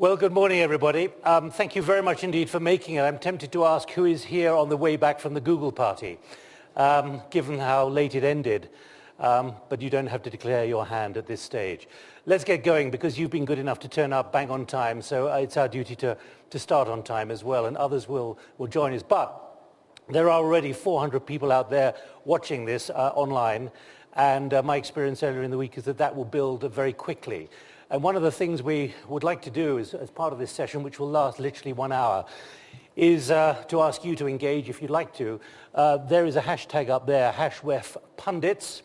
Well, good morning, everybody. Um, thank you very much indeed for making it. I'm tempted to ask who is here on the way back from the Google party, um, given how late it ended. Um, but you don't have to declare your hand at this stage. Let's get going because you've been good enough to turn up bang on time, so it's our duty to, to start on time as well, and others will, will join us. But there are already 400 people out there watching this uh, online, and uh, my experience earlier in the week is that that will build very quickly. And one of the things we would like to do is, as part of this session, which will last literally one hour, is uh, to ask you to engage if you'd like to. Uh, there is a hashtag up there, hashwef pundits,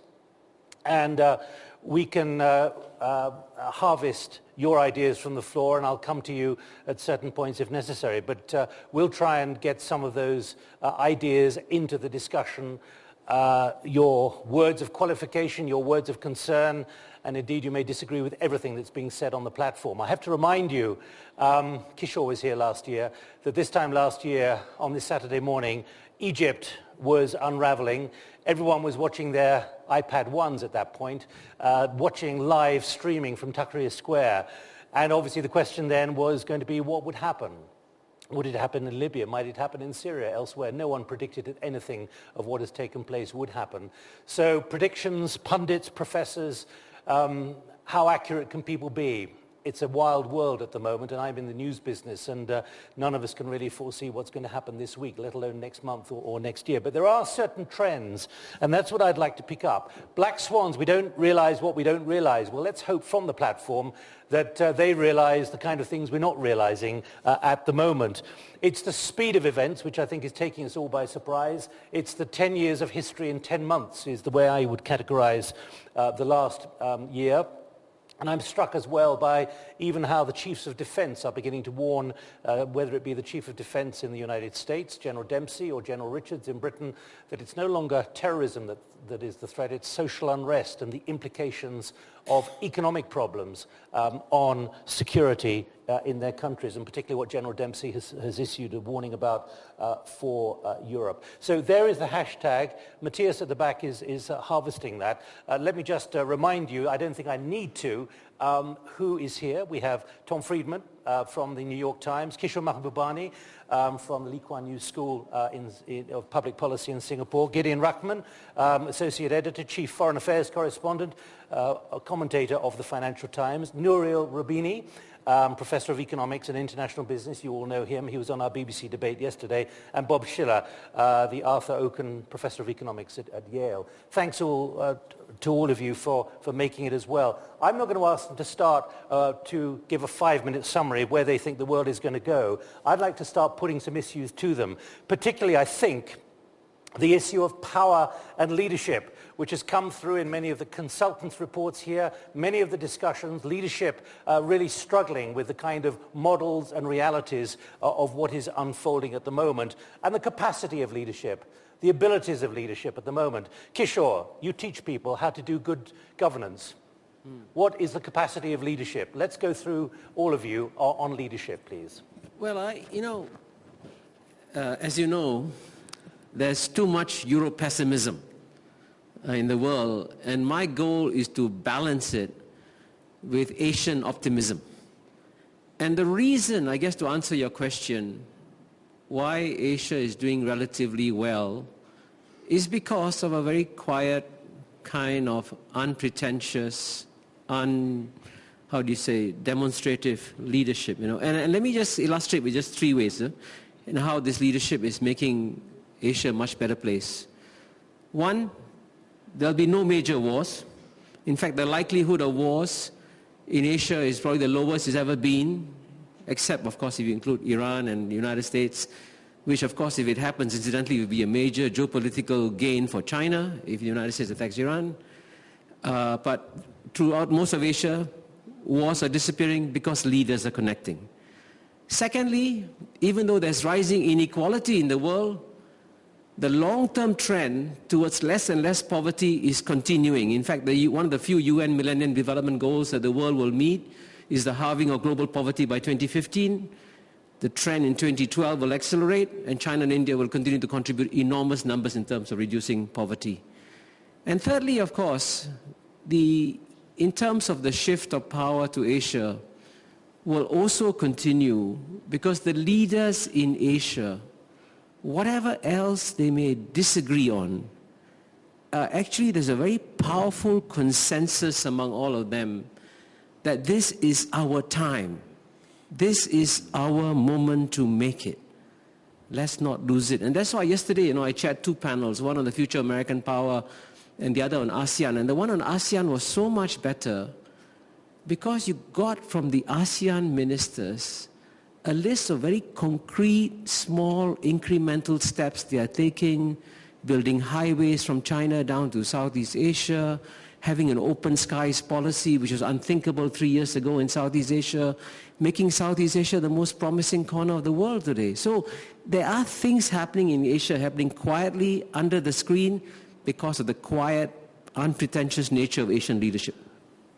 and uh, we can uh, uh, harvest your ideas from the floor and I'll come to you at certain points if necessary. But uh, we'll try and get some of those ideas into the discussion, your words of qualification, your words of concern, and indeed you may disagree with everything that's being said on the platform. I have to remind you, um, Kishore was here last year, that this time last year, on this Saturday morning, Egypt was unraveling. Everyone was watching their iPad 1s at that point, uh, watching live streaming from Tahrir Square. And obviously the question then was going to be what would happen? Would it happen in Libya? Might it happen in Syria, elsewhere? No one predicted that anything of what has taken place would happen. So predictions, pundits, professors, um, how accurate can people be? It's a wild world at the moment, and I'm in the news business, and uh, none of us can really foresee what's going to happen this week, let alone next month or, or next year. But there are certain trends, and that's what I'd like to pick up. Black swans, we don't realize what we don't realize. Well, let's hope from the platform that uh, they realize the kind of things we're not realizing uh, at the moment. It's the speed of events, which I think is taking us all by surprise. It's the 10 years of history in 10 months is the way I would categorize uh, the last um, year. And I'm struck as well by even how the chiefs of defense are beginning to warn, uh, whether it be the chief of defense in the United States, General Dempsey, or General Richards in Britain, that it's no longer terrorism that, that is the threat, it's social unrest and the implications of economic problems um, on security uh, in their countries, and particularly what General Dempsey has, has issued a warning about uh, for uh, Europe. So there is the hashtag. Matthias at the back is, is uh, harvesting that. Uh, let me just uh, remind you, I don't think I need to, um, who is here. We have Tom Friedman from the New York Times, Kishore Mahbubani um, from the Lee Kuan Yew School in, in, of Public Policy in Singapore, Gideon Rachman, um, Associate Editor, Chief Foreign Affairs Correspondent, commentator of the Financial Times, Nouriel Roubini, um, Professor of Economics and International Business. You all know him. He was on our BBC debate yesterday. And Bob Shiller, uh, the Arthur Okun Professor of Economics at, at Yale. Thanks all, uh, to all of you for, for making it as well. I'm not going to ask them to start uh, to give a five-minute summary of where they think the world is going to go. I'd like to start putting some issues to them. Particularly, I think, the issue of power and leadership, which has come through in many of the consultants' reports here, many of the discussions, leadership uh, really struggling with the kind of models and realities uh, of what is unfolding at the moment, and the capacity of leadership, the abilities of leadership at the moment. Kishore, you teach people how to do good governance. Hmm. What is the capacity of leadership? Let's go through all of you uh, on leadership, please. Well, I, you know, uh, as you know, there's too much Euro-pessimism uh, in the world, and my goal is to balance it with Asian optimism. And the reason, I guess to answer your question, why Asia is doing relatively well is because of a very quiet, kind of unpretentious, un, how do you say, demonstrative leadership. You know? And, and let me just illustrate with just three ways uh, in how this leadership is making Asia a much better place. One, there'll be no major wars. In fact, the likelihood of wars in Asia is probably the lowest it's ever been, except, of course, if you include Iran and the United States, which, of course, if it happens, incidentally, would be a major geopolitical gain for China if the United States attacks Iran. Uh, but throughout most of Asia, wars are disappearing because leaders are connecting. Secondly, even though there's rising inequality in the world, the long-term trend towards less and less poverty is continuing. In fact, the, one of the few UN Millennium Development Goals that the world will meet is the halving of global poverty by 2015. The trend in 2012 will accelerate, and China and India will continue to contribute enormous numbers in terms of reducing poverty. And thirdly, of course, the, in terms of the shift of power to Asia, will also continue because the leaders in Asia, whatever else they may disagree on, uh, actually there's a very powerful consensus among all of them that this is our time. This is our moment to make it. Let's not lose it. And that's why yesterday, you know, I chaired two panels, one on the future American power and the other on ASEAN. And the one on ASEAN was so much better because you got from the ASEAN ministers a list of very concrete, small, incremental steps they are taking, building highways from China down to Southeast Asia, having an open skies policy, which was unthinkable three years ago in Southeast Asia, making Southeast Asia the most promising corner of the world today. So there are things happening in Asia, happening quietly under the screen because of the quiet, unpretentious nature of Asian leadership.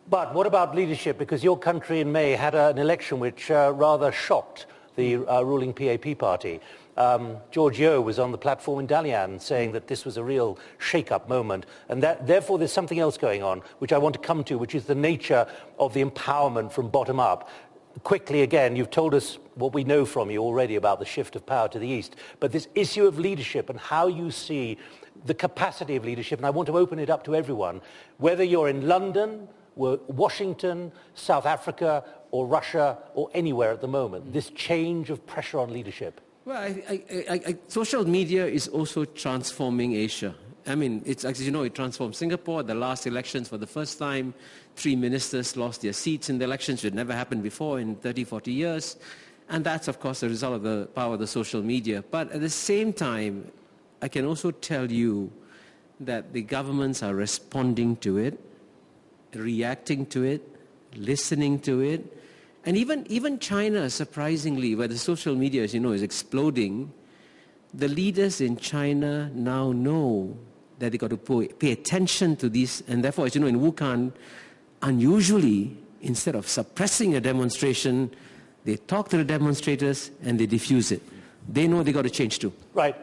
But what about leadership? Because your country in May had an election which uh, rather shocked the uh, ruling PAP party. Um, George Yeo was on the platform in Dalian saying that this was a real shake-up moment and that therefore there's something else going on which I want to come to which is the nature of the empowerment from bottom up. Quickly again, you've told us what we know from you already about the shift of power to the east, but this issue of leadership and how you see the capacity of leadership, and I want to open it up to everyone, whether you're in London, Washington, South Africa, or Russia, or anywhere at the moment, mm. this change of pressure on leadership. Well, I, I, I, social media is also transforming Asia. I mean, it's, as you know, it transformed Singapore. The last elections, for the first time, three ministers lost their seats in the elections, which had never happened before in 30, 40 years. And that's, of course, the result of the power of the social media. But at the same time, I can also tell you that the governments are responding to it, reacting to it, listening to it, and even, even China, surprisingly, where the social media, as you know, is exploding, the leaders in China now know that they've got to pay attention to this. And therefore, as you know, in Wuhan, unusually, instead of suppressing a demonstration, they talk to the demonstrators and they diffuse it. They know they've got to change too. Right.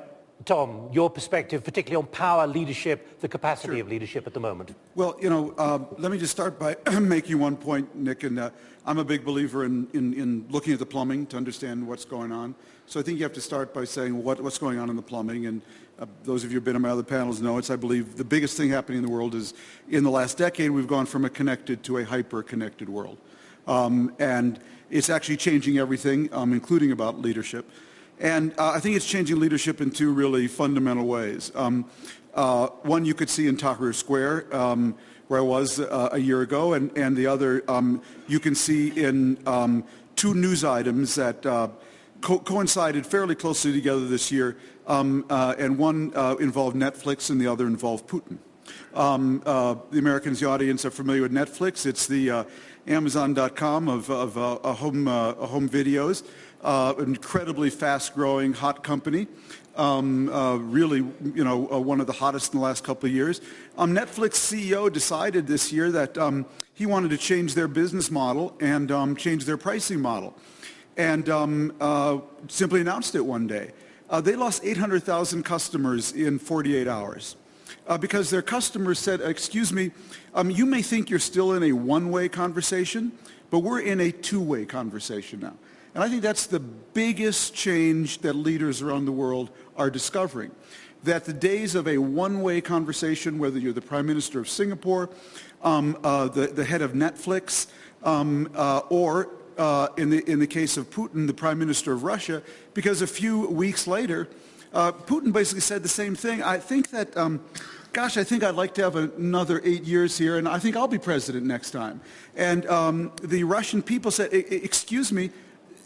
Tom, your perspective, particularly on power, leadership, the capacity sure. of leadership at the moment. Well, you know, um, let me just start by making one point, Nick, and uh, I'm a big believer in, in, in, looking at the plumbing to understand what's going on. So I think you have to start by saying what, what's going on in the plumbing. And uh, those of you who've been on my other panels know it's, I believe, the biggest thing happening in the world is in the last decade, we've gone from a connected to a hyper-connected world. Um, and it's actually changing everything, um, including about leadership. And uh, I think it's changing leadership in two really fundamental ways. Um, uh, one you could see in Tahrir Square, um, where I was uh, a year ago, and, and the other um, you can see in um, two news items that uh, co coincided fairly closely together this year, um, uh, and one uh, involved Netflix and the other involved Putin. Um, the Americans, the audience, are familiar with Netflix. It's the Amazon.com of, of home, home videos uh, incredibly fast-growing, hot company. Um, uh, really, you know, uh, one of the hottest in the last couple of years. Um, Netflix CEO decided this year that um, he wanted to change their business model and um, change their pricing model, and um, uh, simply announced it one day. Uh, they lost 800,000 customers in 48 hours. Uh, because their customers said, excuse me, um, you may think you're still in a one-way conversation, but we're in a two-way conversation now. And I think that's the biggest change that leaders around the world are discovering. That the days of a one-way conversation, whether you're the Prime Minister of Singapore, um, uh, the, the head of Netflix, um, uh, or uh, in, the, in the case of Putin, the Prime Minister of Russia, because a few weeks later, uh, Putin basically said the same thing. I think that, um, gosh, I think I'd like to have another eight years here, and I think I'll be president next time. And um, the Russian people said, excuse me,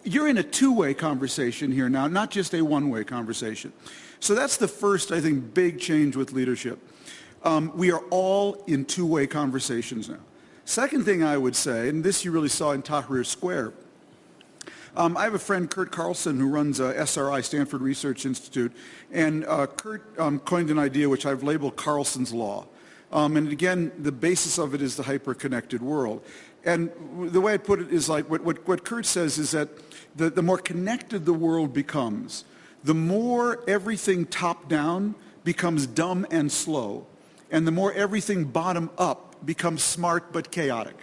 you're in a two-way conversation here now, not just a one-way conversation. So that's the first, I think, big change with leadership. Um, we are all in two-way conversations now. Second thing I would say, and this you really saw in Tahrir Square, um, I have a friend, Kurt Carlson, who runs uh, SRI, Stanford Research Institute, and uh, Kurt um, coined an idea which I've labeled Carlson's Law. Um, and again, the basis of it is the hyper-connected world. And the way I put it is like what, what, what Kurt says is that the, the more connected the world becomes, the more everything top down becomes dumb and slow, and the more everything bottom up becomes smart but chaotic.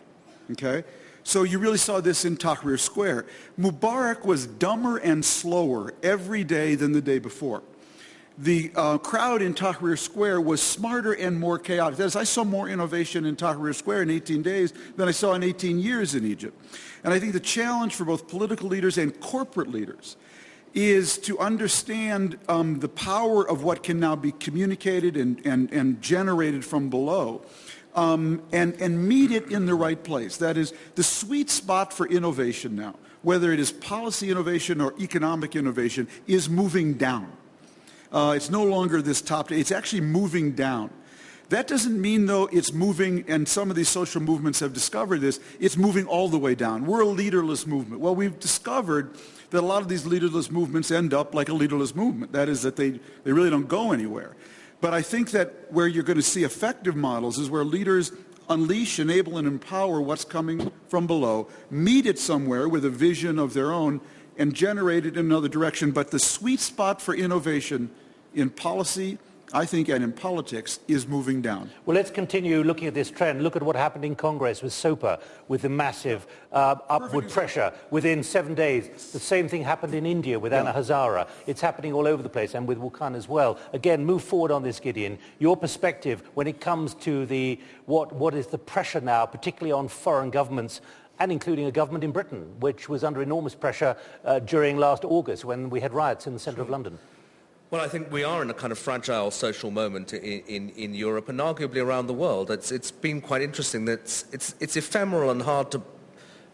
Okay? So you really saw this in Tahrir Square. Mubarak was dumber and slower every day than the day before. The uh, crowd in Tahrir Square was smarter and more chaotic. That is, I saw more innovation in Tahrir Square in 18 days than I saw in 18 years in Egypt. And I think the challenge for both political leaders and corporate leaders is to understand um, the power of what can now be communicated and, and, and generated from below um, and, and meet it in the right place. That is, the sweet spot for innovation now, whether it is policy innovation or economic innovation, is moving down. Uh, it's no longer this top, it's actually moving down. That doesn't mean, though, it's moving, and some of these social movements have discovered this, it's moving all the way down. We're a leaderless movement. Well, we've discovered that a lot of these leaderless movements end up like a leaderless movement. That is, that they, they really don't go anywhere. But I think that where you're going to see effective models is where leaders unleash, enable, and empower what's coming from below, meet it somewhere with a vision of their own, and generate it in another direction. But the sweet spot for innovation in policy I think, and in politics, is moving down. Well, let's continue looking at this trend. Look at what happened in Congress with SOPA, with the massive uh, upward pressure within seven days. The same thing happened in India with yeah. Anna Hazare. It's happening all over the place, and with Wukan as well. Again, move forward on this, Gideon. Your perspective when it comes to the what, what is the pressure now, particularly on foreign governments and including a government in Britain, which was under enormous pressure uh, during last August when we had riots in the centre of London. Well, I think we are in a kind of fragile social moment in, in, in Europe and arguably around the world. It's, it's been quite interesting that it's, it's, it's ephemeral and hard to,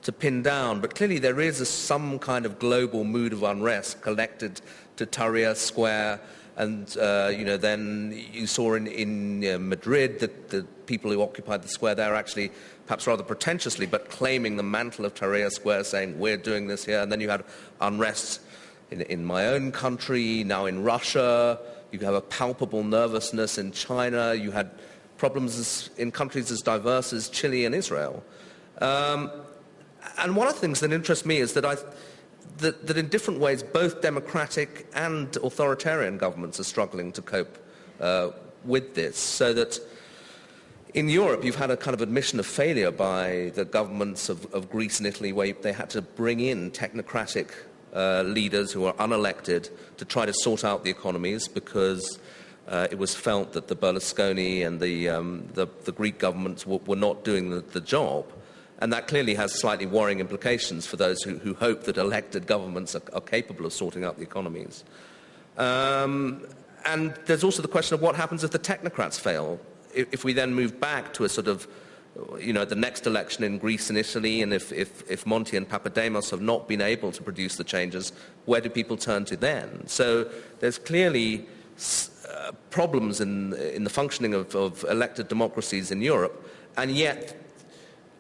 to pin down, but clearly there is a, some kind of global mood of unrest collected to Tahrir Square. And, uh, you know, then you saw in, in uh, Madrid that the people who occupied the square there actually, perhaps rather pretentiously, but claiming the mantle of Tahrir Square, saying, we're doing this here. And then you had unrest in, in my own country, now in Russia. You have a palpable nervousness in China. You had problems in countries as diverse as Chile and Israel. Um, and one of the things that interests me is that, I, that, that in different ways, both democratic and authoritarian governments are struggling to cope uh, with this. So that in Europe, you've had a kind of admission of failure by the governments of, of Greece and Italy, where they had to bring in technocratic uh, leaders who are unelected to try to sort out the economies because uh, it was felt that the Berlusconi and the, um, the, the Greek governments were, were not doing the, the, job. And that clearly has slightly worrying implications for those who, who hope that elected governments are, are, capable of sorting out the economies. Um, and there's also the question of what happens if the technocrats fail. If, if we then move back to a sort of you know, the next election in Greece and Italy, and if, if, if Monti and Papademos have not been able to produce the changes, where do people turn to then? So there's clearly uh, problems in, in the functioning of, of elected democracies in Europe, and yet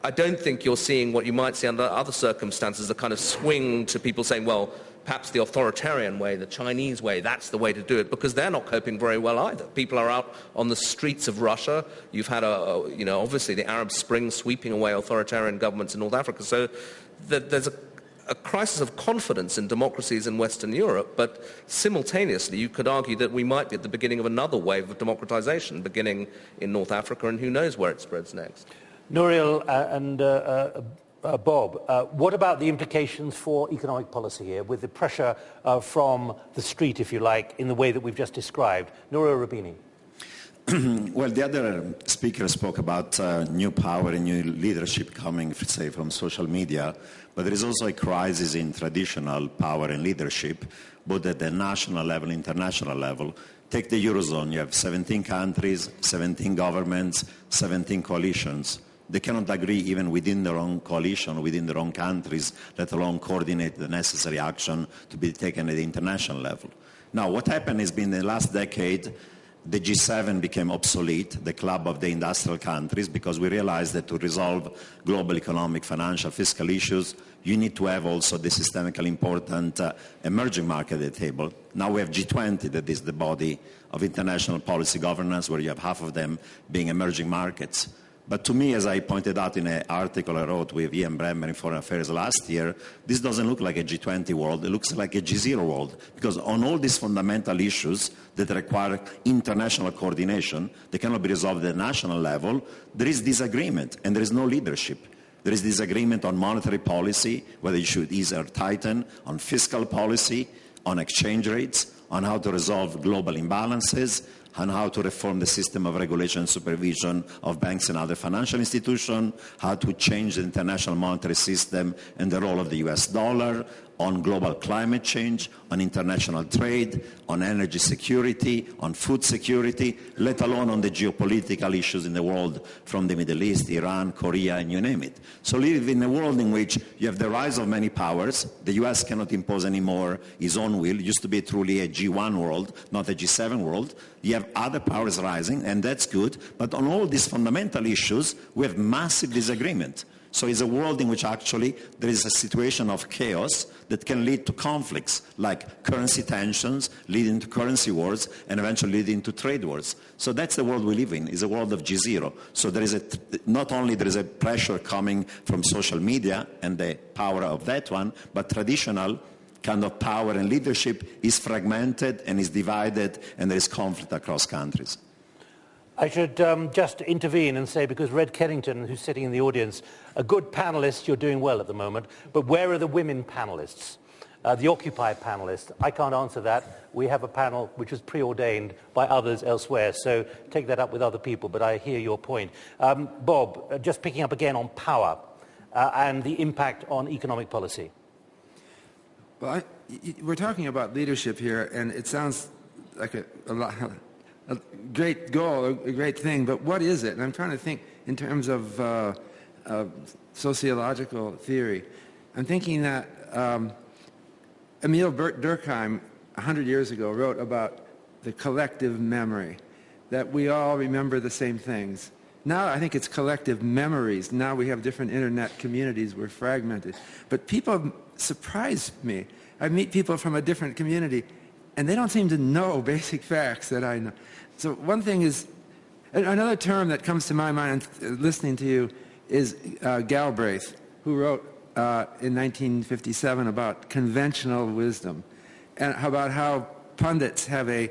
I don't think you're seeing what you might see under other circumstances, a kind of swing to people saying, well, perhaps the authoritarian way, the Chinese way, that's the way to do it, because they're not coping very well either. People are out on the streets of Russia. You've had, a, you know, obviously the Arab Spring sweeping away authoritarian governments in North Africa. So there's a, a crisis of confidence in democracies in Western Europe, but simultaneously you could argue that we might be at the beginning of another wave of democratization, beginning in North Africa, and who knows where it spreads next. Nouriel uh, and uh, uh, uh, Bob, uh, what about the implications for economic policy here with the pressure uh, from the street, if you like, in the way that we've just described? Nouriel Roubini. well, the other speaker spoke about uh, new power and new leadership coming, say, from social media, but there is also a crisis in traditional power and leadership, both at the national level, international level. Take the Eurozone, you have 17 countries, 17 governments, 17 coalitions they cannot agree even within their own coalition, within their own countries, let alone coordinate the necessary action to be taken at the international level. Now, what happened has been in the last decade, the G7 became obsolete, the club of the industrial countries, because we realized that to resolve global economic, financial, fiscal issues, you need to have also the systemically important uh, emerging market at the table. Now we have G20, that is the body of international policy governance, where you have half of them being emerging markets. But to me, as I pointed out in an article I wrote with Ian Bremmer in Foreign Affairs last year, this doesn't look like a G20 world. It looks like a G0 world. Because on all these fundamental issues that require international coordination, they cannot be resolved at the national level, there is disagreement and there is no leadership. There is disagreement on monetary policy, whether you should ease or tighten, on fiscal policy, on exchange rates, on how to resolve global imbalances, on how to reform the system of regulation and supervision of banks and other financial institutions, how to change the international monetary system and the role of the US dollar, on global climate change, on international trade, on energy security, on food security, let alone on the geopolitical issues in the world from the Middle East, Iran, Korea, and you name it. So live in a world in which you have the rise of many powers. The US cannot impose anymore its own will. It used to be truly a G1 world, not a G7 world. You have other powers rising, and that's good. But on all these fundamental issues, we have massive disagreement. So it's a world in which actually there is a situation of chaos that can lead to conflicts like currency tensions, leading to currency wars, and eventually leading to trade wars. So that's the world we live in, It's a world of G0. So there is a, not only there is a pressure coming from social media and the power of that one, but traditional kind of power and leadership is fragmented and is divided and there is conflict across countries. I should um, just intervene and say, because Red Kennington, who's sitting in the audience, a good panelist, you're doing well at the moment, but where are the women panelists? Uh, the Occupy panelists, I can't answer that. We have a panel which was preordained by others elsewhere, so take that up with other people, but I hear your point. Um, Bob, uh, just picking up again on power uh, and the impact on economic policy. Well, I, we're talking about leadership here, and it sounds like a, a lot, a great goal, a great thing, but what is it? And I'm trying to think in terms of uh, uh, sociological theory. I'm thinking that um, Emil Durkheim, 100 years ago, wrote about the collective memory, that we all remember the same things. Now I think it's collective memories. Now we have different internet communities. We're fragmented. But people surprise me. I meet people from a different community, and they don't seem to know basic facts that I know. So one thing is, another term that comes to my mind listening to you is uh, Galbraith, who wrote uh, in 1957 about conventional wisdom and about how pundits have a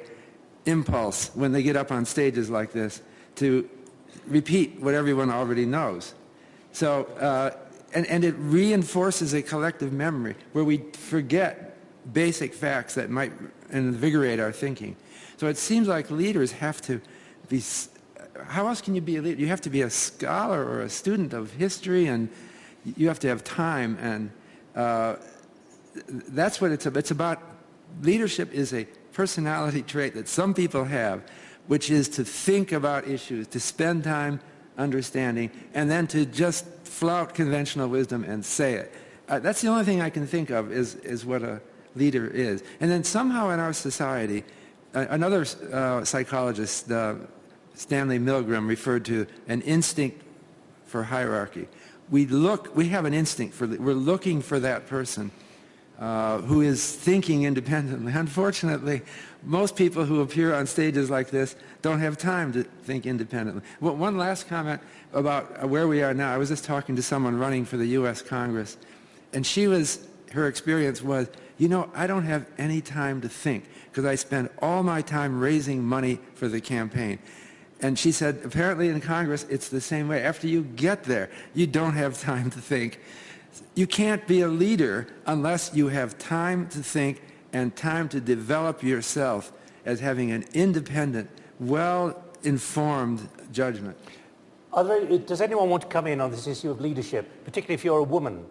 impulse when they get up on stages like this to repeat what everyone already knows. So, uh, and, and it reinforces a collective memory where we forget basic facts that might invigorate our thinking. So it seems like leaders have to be, how else can you be a leader? You have to be a scholar or a student of history and you have to have time and uh, that's what it's about. It's about, leadership is a personality trait that some people have, which is to think about issues, to spend time understanding, and then to just flout conventional wisdom and say it. Uh, that's the only thing I can think of is, is what a leader is. And then somehow in our society, another uh, psychologist, uh, Stanley Milgram, referred to an instinct for hierarchy. We look, we have an instinct for, we're looking for that person uh, who is thinking independently. Unfortunately, most people who appear on stages like this don't have time to think independently. Well, one last comment about where we are now. I was just talking to someone running for the U.S. Congress, and she was, her experience was, you know, I don't have any time to think because I spend all my time raising money for the campaign. And she said, apparently in Congress, it's the same way. After you get there, you don't have time to think. You can't be a leader unless you have time to think and time to develop yourself as having an independent, well-informed judgment. There, does anyone want to come in on this issue of leadership, particularly if you're a woman?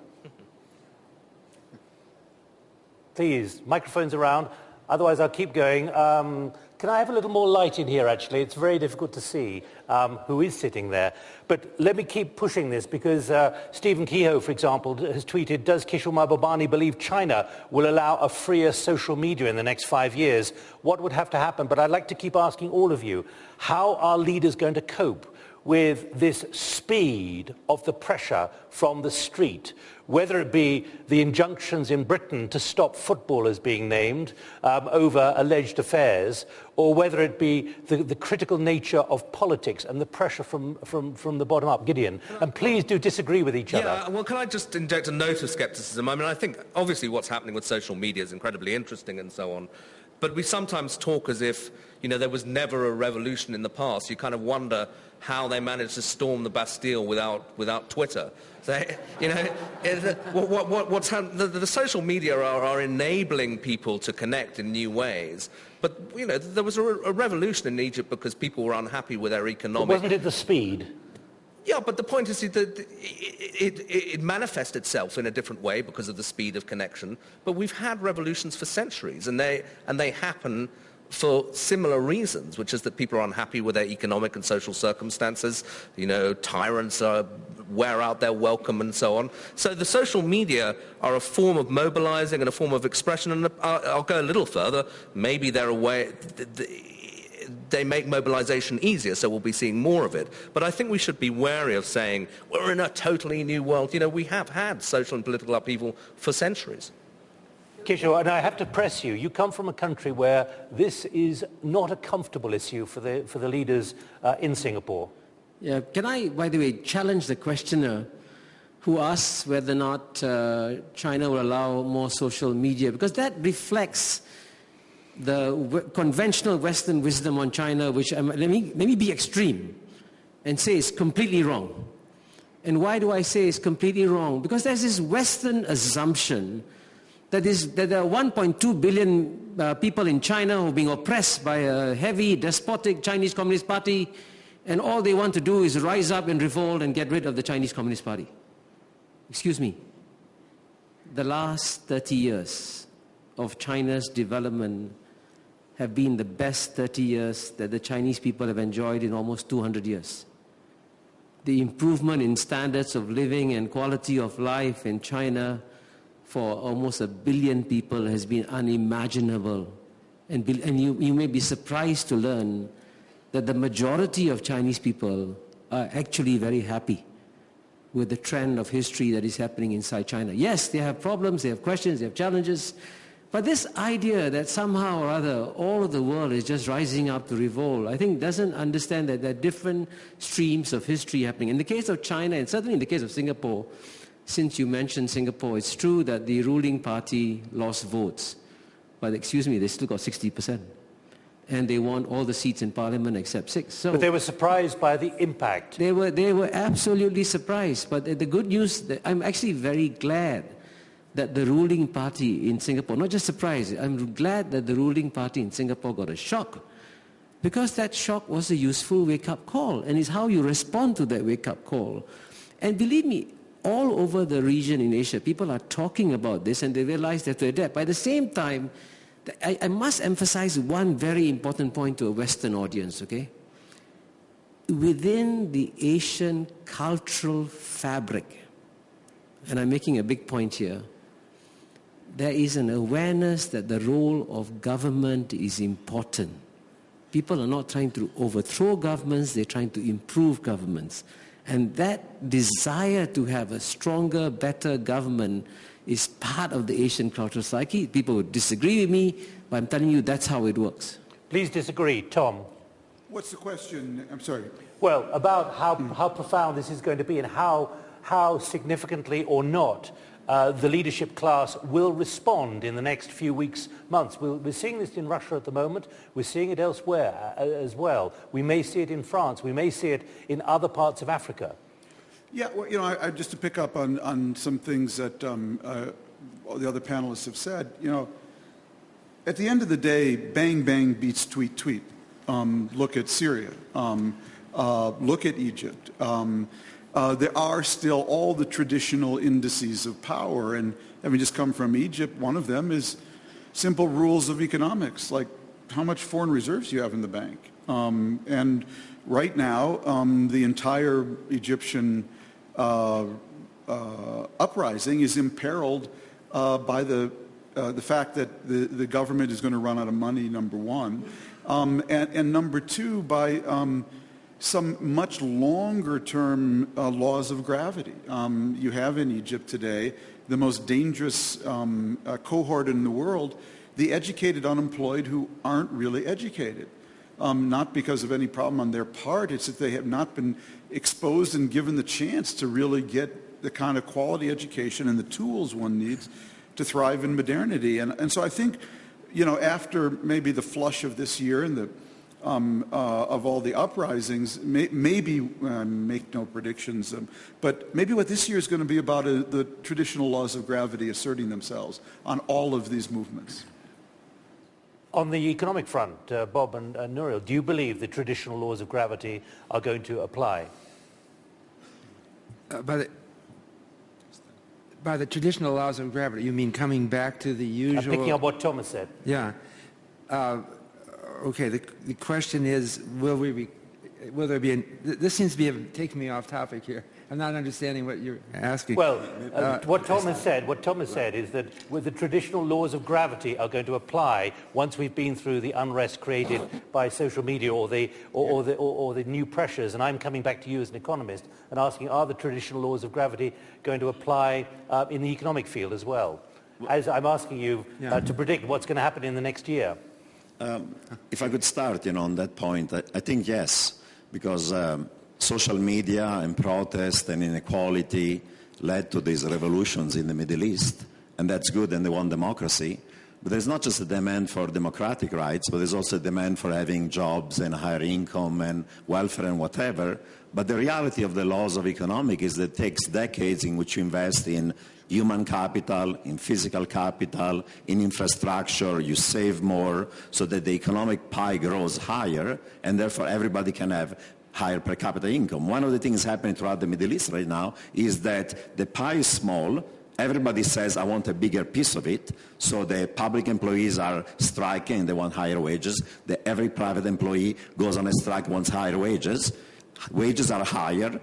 Please, microphones around. Otherwise, I'll keep going. Um, can I have a little more light in here, actually? It's very difficult to see um, who is sitting there. But let me keep pushing this because uh, Stephen Kehoe, for example, has tweeted, does Kishore Mahbubani believe China will allow a freer social media in the next five years? What would have to happen? But I'd like to keep asking all of you, how are leaders going to cope with this speed of the pressure from the street, whether it be the injunctions in Britain to stop footballers being named um, over alleged affairs, or whether it be the, the, critical nature of politics and the pressure from, from, from the bottom up. Gideon, and please do disagree with each yeah, other. Yeah, well, can I just inject a note of scepticism? I mean, I think obviously what's happening with social media is incredibly interesting and so on. But we sometimes talk as if, you know, there was never a revolution in the past. You kind of wonder how they managed to storm the Bastille without, without Twitter. So, you know, what, what, what's the, the, social media are, are, enabling people to connect in new ways. But, you know, there was a, a revolution in Egypt because people were unhappy with their economic... But wasn't it the speed? Yeah, but the point is that it, it, it, manifests itself in a different way because of the speed of connection. But we've had revolutions for centuries, and they, and they happen for similar reasons, which is that people are unhappy with their economic and social circumstances. You know, tyrants are, wear out their welcome and so on. So the social media are a form of mobilizing and a form of expression. And I'll, go a little further. Maybe they're a way... The, the, they make mobilization easier, so we'll be seeing more of it. But I think we should be wary of saying, we're in a totally new world. You know, we have had social and political upheaval for centuries. Kishore, and I have to press you. You come from a country where this is not a comfortable issue for the, for the leaders uh, in Singapore. Yeah, can I, by the way, challenge the questioner who asks whether or not uh, China will allow more social media? Because that reflects the conventional Western wisdom on China, which um, let, me, let me be extreme and say it's completely wrong. And why do I say it's completely wrong? Because there's this Western assumption that, is, that there are 1.2 billion uh, people in China who are being oppressed by a heavy, despotic Chinese Communist Party, and all they want to do is rise up and revolt and get rid of the Chinese Communist Party. Excuse me. The last 30 years of China's development have been the best 30 years that the Chinese people have enjoyed in almost 200 years. The improvement in standards of living and quality of life in China for almost a billion people has been unimaginable. And, be, and you, you may be surprised to learn that the majority of Chinese people are actually very happy with the trend of history that is happening inside China. Yes, they have problems, they have questions, they have challenges, but this idea that somehow or other all of the world is just rising up to revolt, I think doesn't understand that there are different streams of history happening. In the case of China, and certainly in the case of Singapore, since you mentioned Singapore, it's true that the ruling party lost votes. But excuse me, they still got 60%. And they won all the seats in parliament except six. So but they were surprised by the impact. They were, they were absolutely surprised. But the good news, I'm actually very glad that the ruling party in Singapore, not just surprised, I'm glad that the ruling party in Singapore got a shock because that shock was a useful wake-up call and it's how you respond to that wake-up call. And believe me, all over the region in Asia, people are talking about this and they realize they have to adapt. By the same time, I, I must emphasize one very important point to a Western audience, okay? Within the Asian cultural fabric, and I'm making a big point here, there is an awareness that the role of government is important. People are not trying to overthrow governments, they're trying to improve governments. And that desire to have a stronger, better government is part of the Asian cultural psyche. People would disagree with me, but I'm telling you that's how it works. Please disagree. Tom. What's the question? I'm sorry. Well, about how, how profound this is going to be and how, how significantly or not uh, the leadership class will respond in the next few weeks, months. we are seeing this in Russia at the moment. We're seeing it elsewhere uh, as well. We may see it in France. We may see it in other parts of Africa. Yeah, well, you know, I, I, just to pick up on, on some things that um, uh, the other panelists have said, you know, at the end of the day, bang, bang beats tweet, tweet. Um, look at Syria. Um, uh, look at Egypt. Uh, there are still all the traditional indices of power. And having just come from Egypt, one of them is simple rules of economics, like how much foreign reserves you have in the bank. Um, and right now, um, the entire Egyptian uh, uh, uprising is imperiled uh, by the, uh, the fact that the, the government is going to run out of money, number one. Um, and, and, number two, by um, some much longer term uh, laws of gravity. Um, you have in Egypt today the most dangerous um, uh, cohort in the world, the educated unemployed who aren't really educated. Um, not because of any problem on their part, it's that they have not been exposed and given the chance to really get the kind of quality education and the tools one needs to thrive in modernity. And, and so I think, you know, after maybe the flush of this year and the um, uh, of all the uprisings, may, maybe, uh, make no predictions, um, but maybe what this year is going to be about uh, the traditional laws of gravity asserting themselves on all of these movements. On the economic front, uh, Bob and, and Nouriel, do you believe the traditional laws of gravity are going to apply? Uh, by, the, by the traditional laws of gravity, you mean coming back to the I'm usual... picking up what Thomas said. Yeah. Uh, okay, the, the question is, will we be, will there be, an, this seems to be taking me off topic here. I'm not understanding what you're asking. Well, uh, what Thomas said, what Thomas said is that with the traditional laws of gravity are going to apply once we've been through the unrest created by social media or the, or, or the, or, or the new pressures. And I'm coming back to you as an economist and asking, are the traditional laws of gravity going to apply uh, in the economic field as well? As I'm asking you uh, to predict what's going to happen in the next year. Um, if I could start, you know, on that point, I, I think yes, because um, social media and protest and inequality led to these revolutions in the Middle East, and that's good, and they want democracy. But there's not just a demand for democratic rights, but there's also a demand for having jobs and higher income and welfare and whatever. But the reality of the laws of economic is that it takes decades in which you invest in human capital, in physical capital, in infrastructure, you save more so that the economic pie grows higher and therefore everybody can have higher per capita income. One of the things happening throughout the Middle East right now is that the pie is small, everybody says, I want a bigger piece of it. So the public employees are striking, they want higher wages. The, every private employee goes on a strike, wants higher wages. Wages are higher.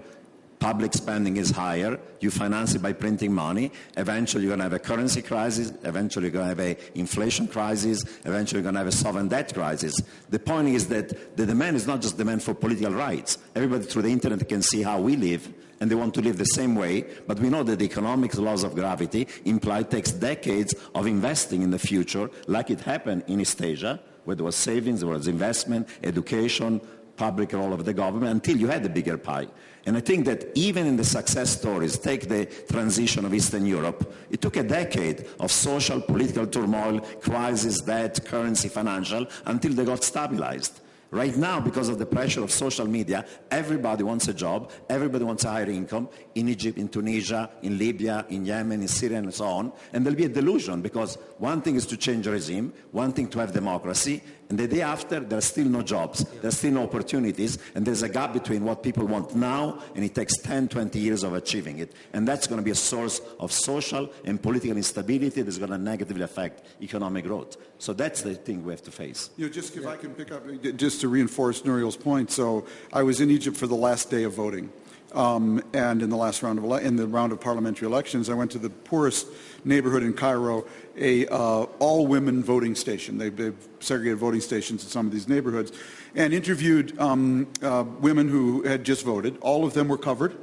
Public spending is higher. You finance it by printing money. Eventually, you're going to have a currency crisis. Eventually, you're going to have an inflation crisis. Eventually, you're going to have a sovereign debt crisis. The point is that the demand is not just demand for political rights. Everybody through the internet can see how we live, and they want to live the same way. But we know that the economic laws of gravity imply takes decades of investing in the future, like it happened in East Asia, where there was savings, there was investment, education, public role of the government, until you had a bigger pie. And I think that even in the success stories, take the transition of Eastern Europe, it took a decade of social, political turmoil, crisis, debt, currency, financial, until they got stabilized. Right now, because of the pressure of social media, everybody wants a job, everybody wants a higher income in Egypt, in Tunisia, in Libya, in Yemen, in Syria, and so on. And there'll be a delusion because one thing is to change regime, one thing to have democracy, and the day after, there are still no jobs, there are still no opportunities, and there's a gap between what people want now, and it takes 10, 20 years of achieving it. And that's going to be a source of social and political instability that's going to negatively affect economic growth. So that's the thing we have to face. You know, just if I can pick up, just to reinforce Nouriel's point. So I was in Egypt for the last day of voting. Um, and in the last round of ele- in the round of parliamentary elections, I went to the poorest neighborhood in Cairo, a uh, all-women voting station. They, they've segregated voting stations in some of these neighborhoods, and interviewed um, uh, women who had just voted. All of them were covered.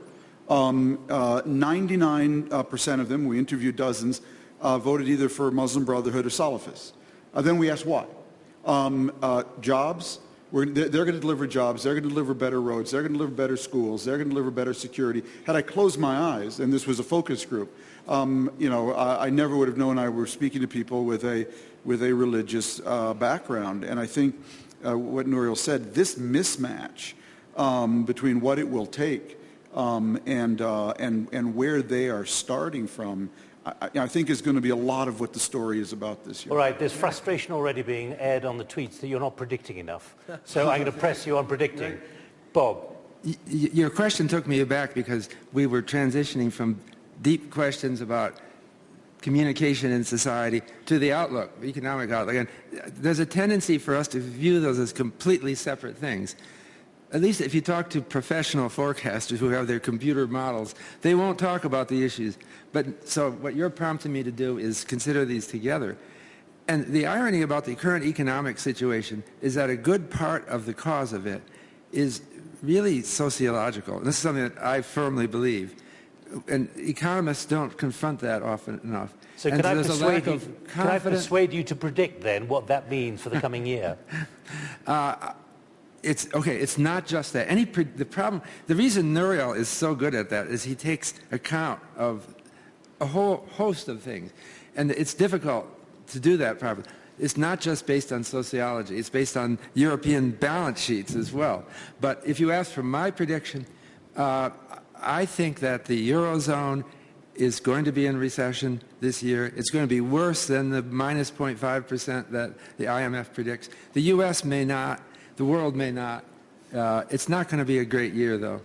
Um, uh, 99% of them, we interviewed dozens, uh, voted either for Muslim Brotherhood or Salafists. Uh, then we asked why. Um, uh, jobs, we're, they're, going to deliver jobs. They're going to deliver better roads. They're going to deliver better schools. They're going to deliver better security. Had I closed my eyes, and this was a focus group, um, you know, I, I, never would have known I were speaking to people with a with a religious uh, background. And I think uh, what Nouriel said, this mismatch um, between what it will take um, and uh, and and where they are starting from I, I, think is going to be a lot of what the story is about this year. All right, there's frustration already being aired on the tweets that you're not predicting enough. So I'm going to press you on predicting. Bob. Y your question took me aback because we were transitioning from deep questions about communication in society to the outlook, economic outlook. And there's a tendency for us to view those as completely separate things. At least if you talk to professional forecasters who have their computer models, they won't talk about the issues. But so what you're prompting me to do is consider these together. And the irony about the current economic situation is that a good part of the cause of it is really sociological. And this is something that I firmly believe. And economists don't confront that often enough. So and can, so I persuade you, can I persuade you to predict then what that means for the coming year? uh, it's okay. It's not just that. Any the problem, the reason Nouriel is so good at that is he takes account of a whole host of things, and it's difficult to do that properly. it's not just based on sociology, it's based on European balance sheets as well. But if you ask for my prediction, uh, I think that the Eurozone is going to be in recession this year. It's going to be worse than the minus 0.5% that the IMF predicts. The U.S. may not, the world may not. Uh, it's not going to be a great year, though.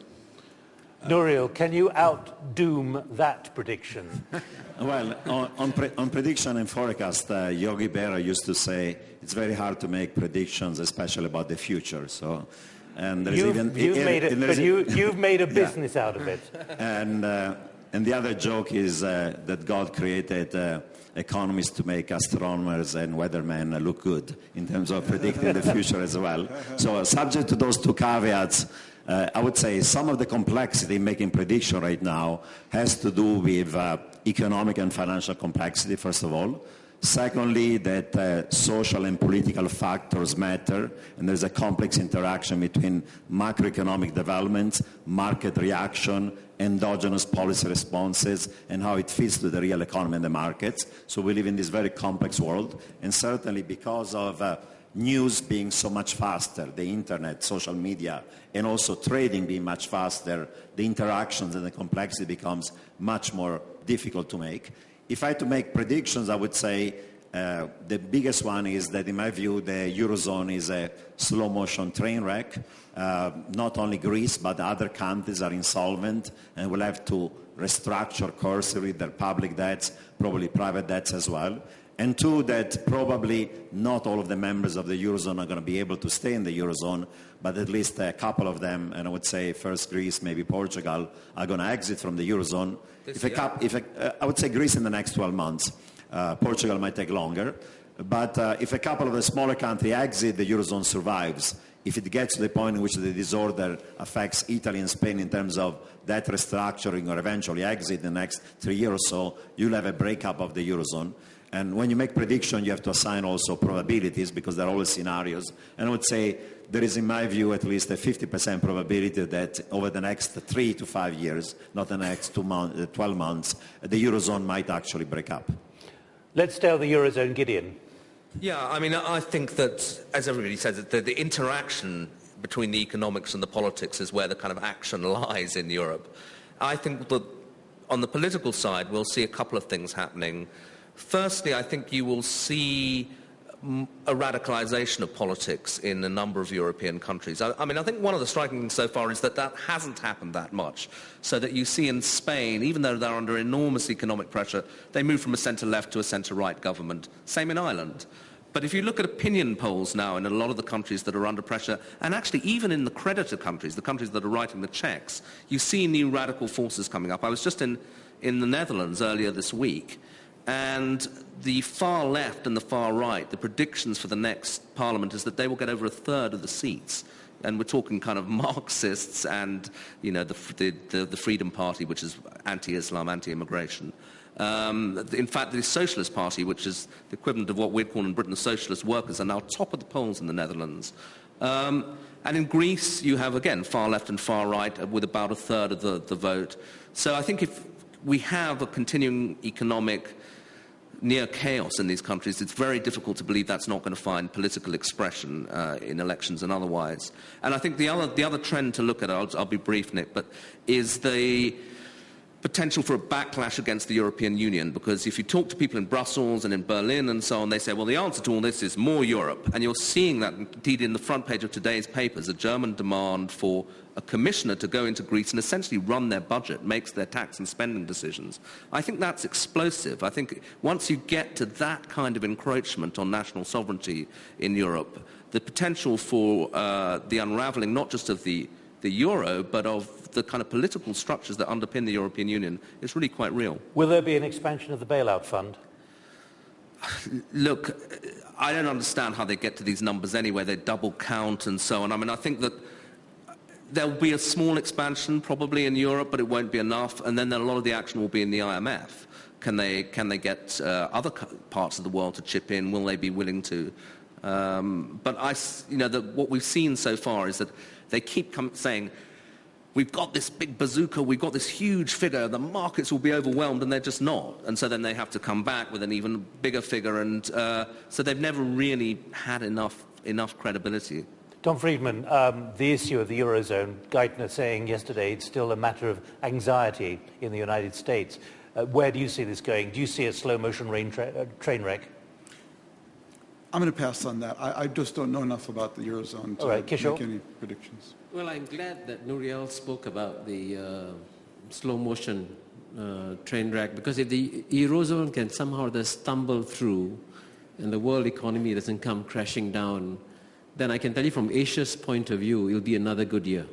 Nouriel, can you out-doom that prediction? well, on, on, pre on, prediction and forecast, uh, Yogi Berra used to say it's very hard to make predictions, especially about the future. So, and there's you've, even you've it, made it, but you, you've made a business yeah. out of it. And uh, and the other joke is uh, that God created uh, economists to make astronomers and weathermen look good in terms of predicting the future as well. So, subject to those two caveats, uh, I would say some of the complexity in making prediction right now has to do with uh, economic and financial complexity, first of all. Secondly, that uh, social and political factors matter, and there's a complex interaction between macroeconomic developments, market reaction, endogenous policy responses, and how it fits to the real economy and the markets. So we live in this very complex world, and certainly because of uh, news being so much faster, the internet, social media, and also trading being much faster, the interactions and the complexity becomes much more difficult to make. If I had to make predictions, I would say uh, the biggest one is that, in my view, the Eurozone is a slow motion train wreck. Uh, not only Greece, but other countries are insolvent and will have to restructure cursorily their public debts, probably private debts as well. And two, that probably not all of the members of the Eurozone are going to be able to stay in the Eurozone, but at least a couple of them, and I would say first Greece, maybe Portugal, are going to exit from the Eurozone. if a couple, if a, uh, I would say Greece in the next 12 months. Uh, Portugal might take longer. But uh, if a couple of the smaller countries exit, the Eurozone survives. If it gets to the point in which the disorder affects Italy and Spain in terms of debt restructuring or eventually exit in the next three years or so, you'll have a breakup of the Eurozone. And when you make prediction, you have to assign also probabilities because there are always scenarios. And I would say there is, in my view, at least a 50% probability that over the next three to five years, not the next two months, uh, 12 months, the Eurozone might actually break up. Let's tell the Eurozone, Gideon. Yeah, I mean, I think that, as everybody says, the, the interaction between the economics and the politics is where the kind of action lies in Europe. I think that on the political side, we'll see a couple of things happening. Firstly, I think you will see a radicalization of politics in a number of European countries. I, I, mean, I think one of the striking things so far is that that hasn't happened that much. So that you see in Spain, even though they're under enormous economic pressure, they move from a centre-left to a centre-right government. Same in Ireland. But if you look at opinion polls now in a lot of the countries that are under pressure, and actually even in the creditor countries, the countries that are writing the checks, you see new radical forces coming up. I was just in, in the Netherlands earlier this week, and the far left and the far right, the predictions for the next parliament is that they will get over a third of the seats. And we're talking kind of Marxists and, you know, the, the, the Freedom Party, which is anti-Islam, anti-immigration. Um, in fact, the Socialist Party, which is the equivalent of what we'd call in Britain the Socialist Workers, are now top of the polls in the Netherlands. Um, and in Greece, you have, again, far left and far right with about a third of the, the vote. So I think if we have a continuing economic near chaos in these countries, it's very difficult to believe that's not going to find political expression uh, in elections and otherwise. And I think the other, the other trend to look at, I'll, I'll be brief, Nick, but is the potential for a backlash against the European Union because if you talk to people in Brussels and in Berlin and so on, they say, well, the answer to all this is more Europe. And you're seeing that indeed in the front page of today's papers, a German demand for a commissioner to go into Greece and essentially run their budget, makes their tax and spending decisions. I think that's explosive. I think once you get to that kind of encroachment on national sovereignty in Europe, the potential for uh, the unraveling not just of the, the euro, but of the kind of political structures that underpin the European Union is really quite real. Will there be an expansion of the bailout fund? Look, I don't understand how they get to these numbers anyway. They double count and so on. I mean, I think that there'll be a small expansion probably in Europe, but it won't be enough. And then a lot of the action will be in the IMF. Can they, can they get uh, other parts of the world to chip in? Will they be willing to? Um, but I, you know, the, what we've seen so far is that they keep saying, we've got this big bazooka, we've got this huge figure, the markets will be overwhelmed, and they're just not. And so then they have to come back with an even bigger figure, and uh, so they've never really had enough, enough credibility. Tom Friedman, um, the issue of the Eurozone, Geithner saying yesterday it's still a matter of anxiety in the United States. Uh, where do you see this going? Do you see a slow motion tra uh, train wreck? I'm going to pass on that. I, I, just don't know enough about the Eurozone to right, make any predictions. Well, I'm glad that Nouriel spoke about the uh, slow motion uh, train wreck because if the Eurozone can somehow just stumble through and the world economy doesn't come crashing down, then I can tell you from Asia's point of view, it'll be another good year.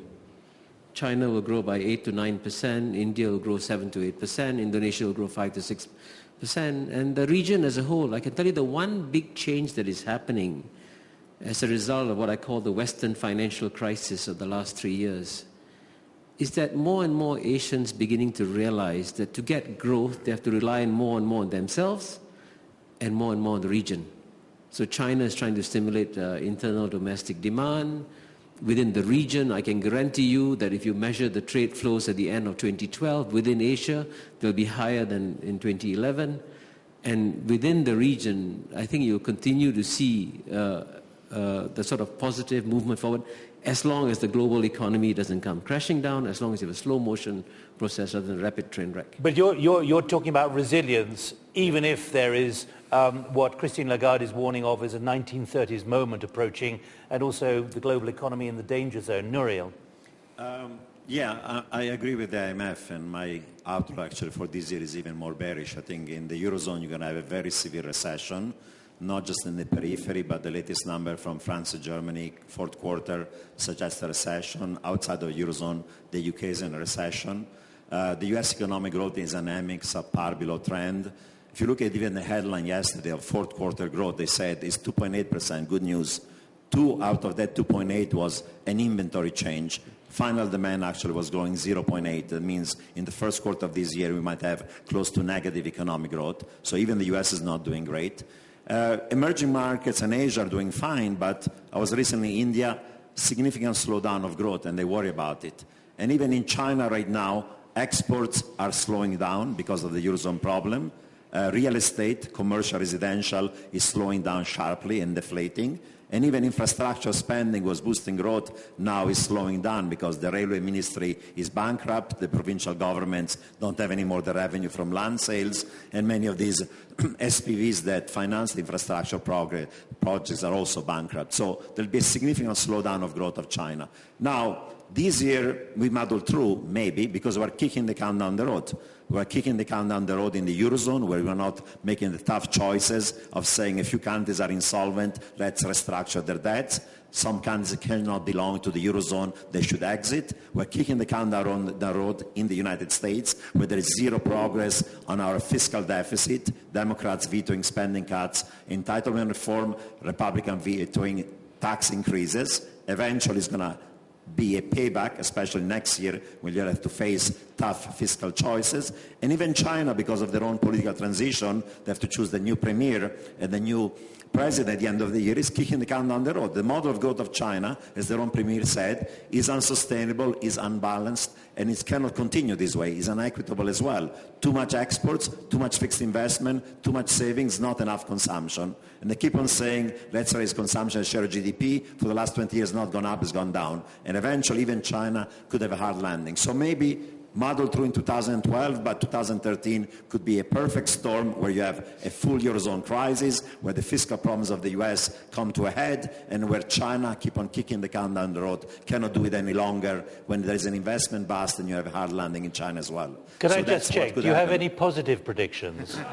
China will grow by 8 to 9%, India will grow 7 to 8%, Indonesia will grow 5 to 6%, and the region as a whole. I can tell you the one big change that is happening as a result of what I call the Western financial crisis of the last three years is that more and more Asians beginning to realize that to get growth, they have to rely more and more on themselves and more and more on the region. So China is trying to stimulate uh, internal domestic demand within the region, I can guarantee you that if you measure the trade flows at the end of 2012 within Asia, they'll be higher than in 2011. And within the region, I think you'll continue to see uh, uh, the sort of positive movement forward as long as the global economy doesn't come crashing down, as long as you have a slow motion process rather than a rapid train wreck. But you're, you're, you're talking about resilience, even if there is um, what Christine Lagarde is warning of as a 1930s moment approaching, and also the global economy in the danger zone. Nouriel. Um, yeah, I, I, agree with the IMF, and my outlook actually for this year is even more bearish. I think in the Eurozone you're going to have a very severe recession, not just in the periphery, but the latest number from France and Germany, fourth quarter, suggests a recession. Outside of the Eurozone, the UK is in a recession. Uh, the US economic growth is anemic, subpar below trend. If you look at even the headline yesterday of fourth quarter growth, they said it's 2.8%, good news. Two out of that 2.8 was an inventory change. Final demand actually was growing 0.8. That means in the first quarter of this year, we might have close to negative economic growth. So even the US is not doing great. Uh, emerging markets and Asia are doing fine, but I was recently in India, significant slowdown of growth, and they worry about it. And even in China right now, exports are slowing down because of the Eurozone problem. Uh, real estate, commercial, residential, is slowing down sharply and deflating. And even infrastructure spending was boosting growth, now is slowing down because the railway ministry is bankrupt, the provincial governments don't have any more the revenue from land sales, and many of these SPVs that finance the infrastructure projects are also bankrupt. So there'll be a significant slowdown of growth of China. Now, this year we muddle through, maybe, because we're kicking the can down the road. We're kicking the can down the road in the Eurozone where we're not making the tough choices of saying a few countries are insolvent, let's restructure their debts. Some countries cannot belong to the Eurozone, they should exit. We're kicking the can down the road in the United States where there is zero progress on our fiscal deficit, Democrats vetoing spending cuts, entitlement reform, Republican vetoing tax increases. Eventually it's going to be a payback, especially next year when you have to face tough fiscal choices. And even China, because of their own political transition, they have to choose the new premier and the new president at the end of the year is kicking the can down the road. The model of growth of China, as their own premier said, is unsustainable, is unbalanced, and it cannot continue this way. It's unequitable as well. Too much exports, too much fixed investment, too much savings, not enough consumption. And they keep on saying, let's raise consumption share of GDP. For the last 20 years, not gone up, it's gone down. And eventually, even China could have a hard landing. So maybe muddled through in 2012, but 2013 could be a perfect storm where you have a full Eurozone crisis, where the fiscal problems of the US come to a head, and where China keep on kicking the can down the road, cannot do it any longer, when there is an investment bust and you have a hard landing in China as well. Can so I just check, do you happen. have any positive predictions?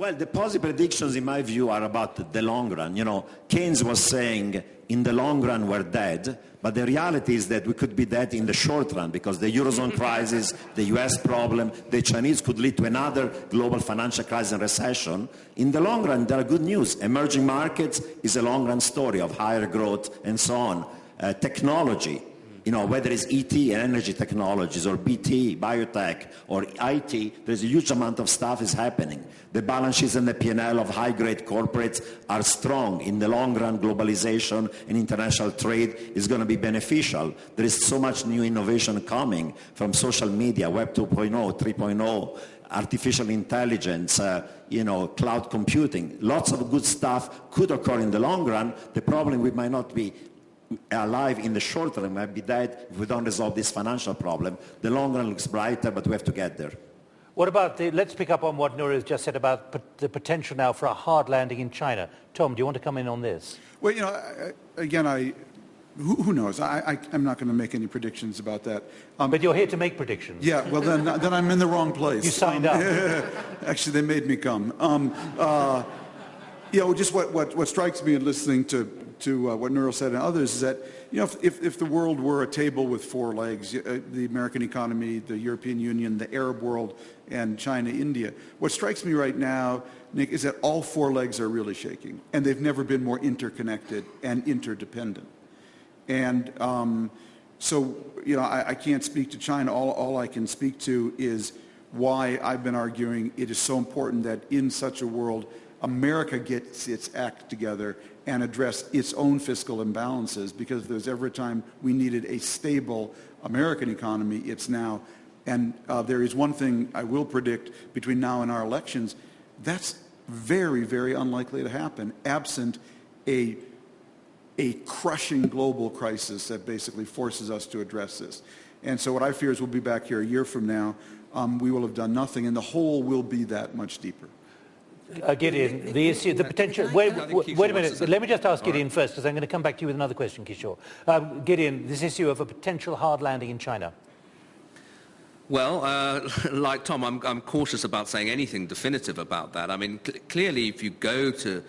Well, the positive predictions, in my view, are about the long run. You know, Keynes was saying, in the long run, we're dead. But the reality is that we could be dead in the short run because the Eurozone crisis, the US problem, the Chinese could lead to another global financial crisis and recession. In the long run, there are good news. Emerging markets is a long run story of higher growth and so on. Uh, technology, You know, whether it's ET and energy technologies or BT, biotech, or IT, there's a huge amount of stuff is happening. The balance sheets and the P&L of high-grade corporates are strong. In the long run, globalization and international trade is going to be beneficial. There is so much new innovation coming from social media, Web 2.0, 3.0, artificial intelligence, uh, you know, cloud computing. Lots of good stuff could occur in the long run. The problem we might not be alive in the short term, might be dead if we don't resolve this financial problem. The long run looks brighter, but we have to get there. What about the, let's pick up on what Nuri has just said about p- the potential now for a hard landing in China. Tom, do you want to come in on this? Well, you know, I, again, I, who, who knows? I, I, am not going to make any predictions about that. Um, but you're here to make predictions. Yeah, well, then, then I'm in the wrong place. You signed um, up. Actually, they made me come. Um, uh, you know, just what, what, what strikes me in listening to, to uh, what Nouriel said and others is that, you know, if, if, if, the world were a table with four legs, uh, the American economy, the European Union, the Arab world, and China, India, what strikes me right now, Nick, is that all four legs are really shaking, and they've never been more interconnected and interdependent. And um, so, you know, I, I, can't speak to China. All, all I can speak to is why I've been arguing it is so important that in such a world, America gets its act together and address its own fiscal imbalances because there's ever a time we needed a stable American economy, it's now. And uh, there is one thing I will predict between now and our elections, that's very, very unlikely to happen, absent a, a crushing global crisis that basically forces us to address this. And so what I fear is we'll be back here a year from now, um, we will have done nothing, and the hole will be that much deeper uh, Gideon, the issue, the potential. Wait, wait, wait a minute. Let me just ask Gideon right. first, because I'm going to come back to you with another question, Kishore. Um, Gideon, this issue of a potential hard landing in China. Well, uh, like Tom, I'm, I'm, cautious about saying anything definitive about that. I mean, cl- clearly, if you go to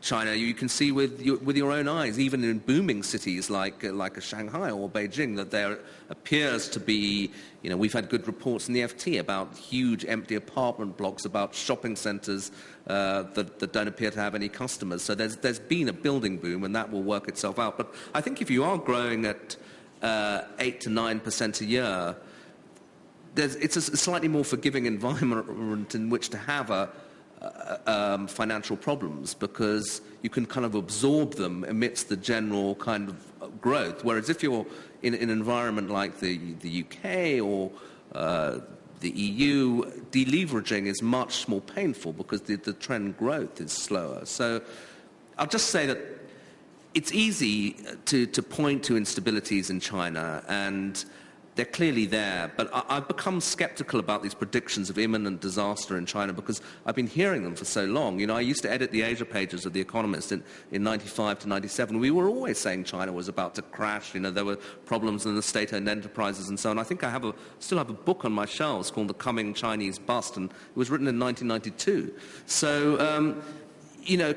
China, you can see with your, with your own eyes, even in booming cities like, uh, like Shanghai or Beijing, that there appears to be, you know, we've had good reports in the FT about huge empty apartment blocks, about shopping centers uh, that, that, don't appear to have any customers. So there's, there's been a building boom, and that will work itself out. But I think if you are growing at uh, 8 to 9% a year, it's a slightly more forgiving environment in which to have a, um, financial problems because you can kind of absorb them amidst the general kind of growth. Whereas if you're in, in an environment like the, the UK or uh, the EU, deleveraging is much more painful because the, the trend growth is slower. So I'll just say that it's easy to, to point to instabilities in China and they're clearly there, but I, have become skeptical about these predictions of imminent disaster in China because I've been hearing them for so long. You know, I used to edit the Asia pages of The Economist in, in 95 to 97. We were always saying China was about to crash. You know, there were problems in the state-owned enterprises and so on. I think I have a, still have a book on my shelves called The Coming Chinese Bust, and it was written in 1992. So, um, you know,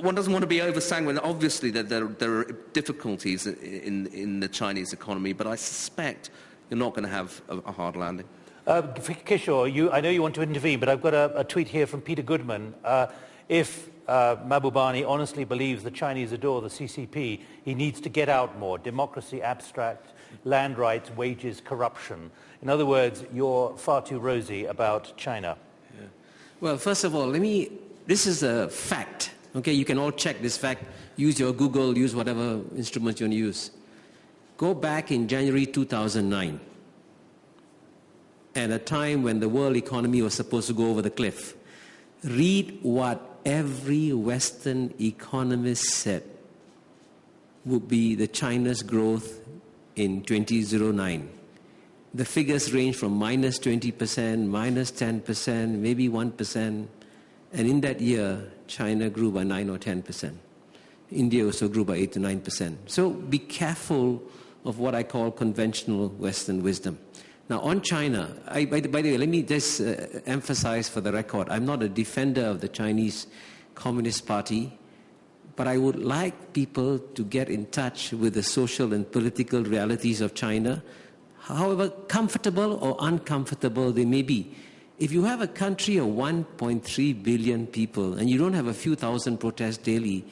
one doesn't want to be over sanguine. Obviously, there, there, there are difficulties in, in the Chinese economy, but I suspect you're not going to have a, a hard landing. Uh, Kishore, you, I know you want to intervene, but I've got a, a tweet here from Peter Goodman. Uh, if uh, Mahbubani honestly believes the Chinese adore the CCP, he needs to get out more. Democracy, abstract, land rights, wages, corruption. In other words, you're far too rosy about China. Yeah. Well, first of all, let me, this is a fact. Okay, you can all check this fact. Use your Google, use whatever instruments you want to use. Go back in January 2009, at a time when the world economy was supposed to go over the cliff. Read what every Western economist said would be the China's growth in 2009. The figures range from minus 20%, minus 10%, maybe 1%. And in that year, China grew by 9 or 10%. India also grew by 8 to 9%. So be careful of what I call conventional Western wisdom. Now, on China, I, by, the, by, the, way, let me just uh, emphasize for the record I'm not a defender of the Chinese Communist Party, but I would like people to get in touch with the social and political realities of China, however comfortable or uncomfortable they may be. If you have a country of 1.3 billion people and you don't have a few thousand protests daily,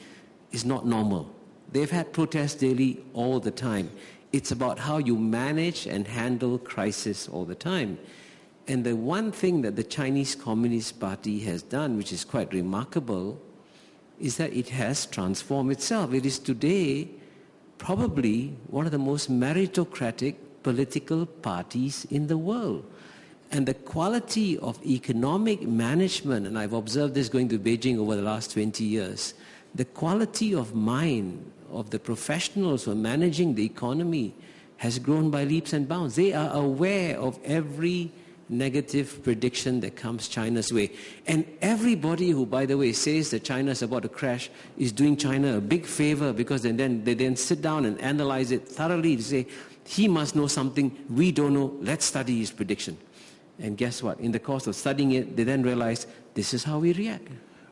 it's not normal. They've had protests daily all the time It's about how you manage and handle crisis all the time. And the one thing that the Chinese Communist Party has done, which is quite remarkable, is that it has transformed itself. It is today probably one of the most meritocratic political parties in the world. And the quality of economic management, and I've observed this going to Beijing over the last 20 years, the quality of mind of the professionals who are managing the economy has grown by leaps and bounds. They are aware of every negative prediction that comes China's way. And everybody who, by the way, says that China is about to crash is doing China a big favor because then, then they then sit down and analyze it thoroughly to say, he must know something we don't know. Let's study his prediction. And guess what? In the course of studying it, they then realize this is how we react.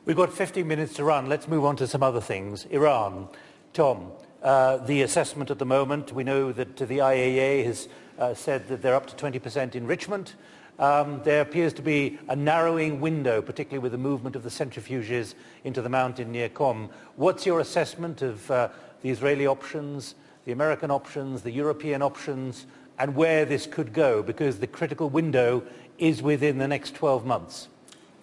We've got 15 minutes to run. Let's move on to some other things. Iran. Tom, uh, the assessment at the moment, we know that the IAEA has uh, said that they're up to 20% enrichment. Um, there appears to be a narrowing window, particularly with the movement of the centrifuges into the mountain near Qom. What's your assessment of uh, the Israeli options, the American options, the European options, and where this could go? Because the critical window is within the next 12 months.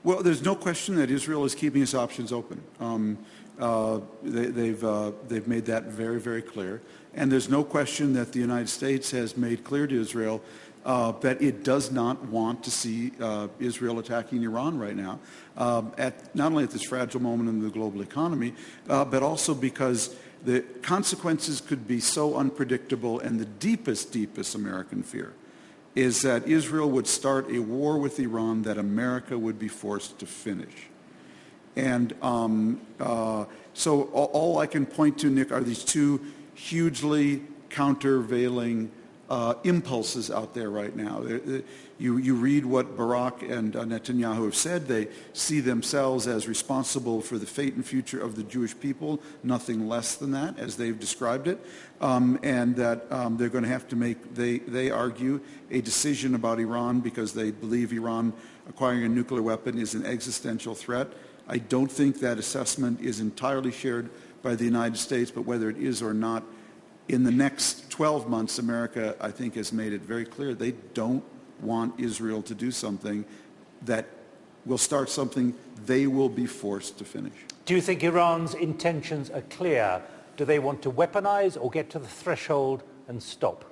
Well, there's no question that Israel is keeping its options open. Um, uh, they, have they've, uh, they've made that very, very clear. And there's no question that the United States has made clear to Israel uh, that it does not want to see uh, Israel attacking Iran right now, um, at, not only at this fragile moment in the global economy, uh, but also because the consequences could be so unpredictable and the deepest, deepest American fear is that Israel would start a war with Iran that America would be forced to finish. And um, uh, so all, all, I can point to, Nick, are these two hugely countervailing uh, impulses out there right now. You, you read what Barak and uh, Netanyahu have said. They see themselves as responsible for the fate and future of the Jewish people, nothing less than that, as they've described it, um, and that um, they're going to have to make, they, they argue, a decision about Iran because they believe Iran acquiring a nuclear weapon is an existential threat. I don't think that assessment is entirely shared by the United States, but whether it is or not, in the next 12 months, America, I think, has made it very clear they don't want Israel to do something that will start something they will be forced to finish. Do you think Iran's intentions are clear? Do they want to weaponize or get to the threshold and stop?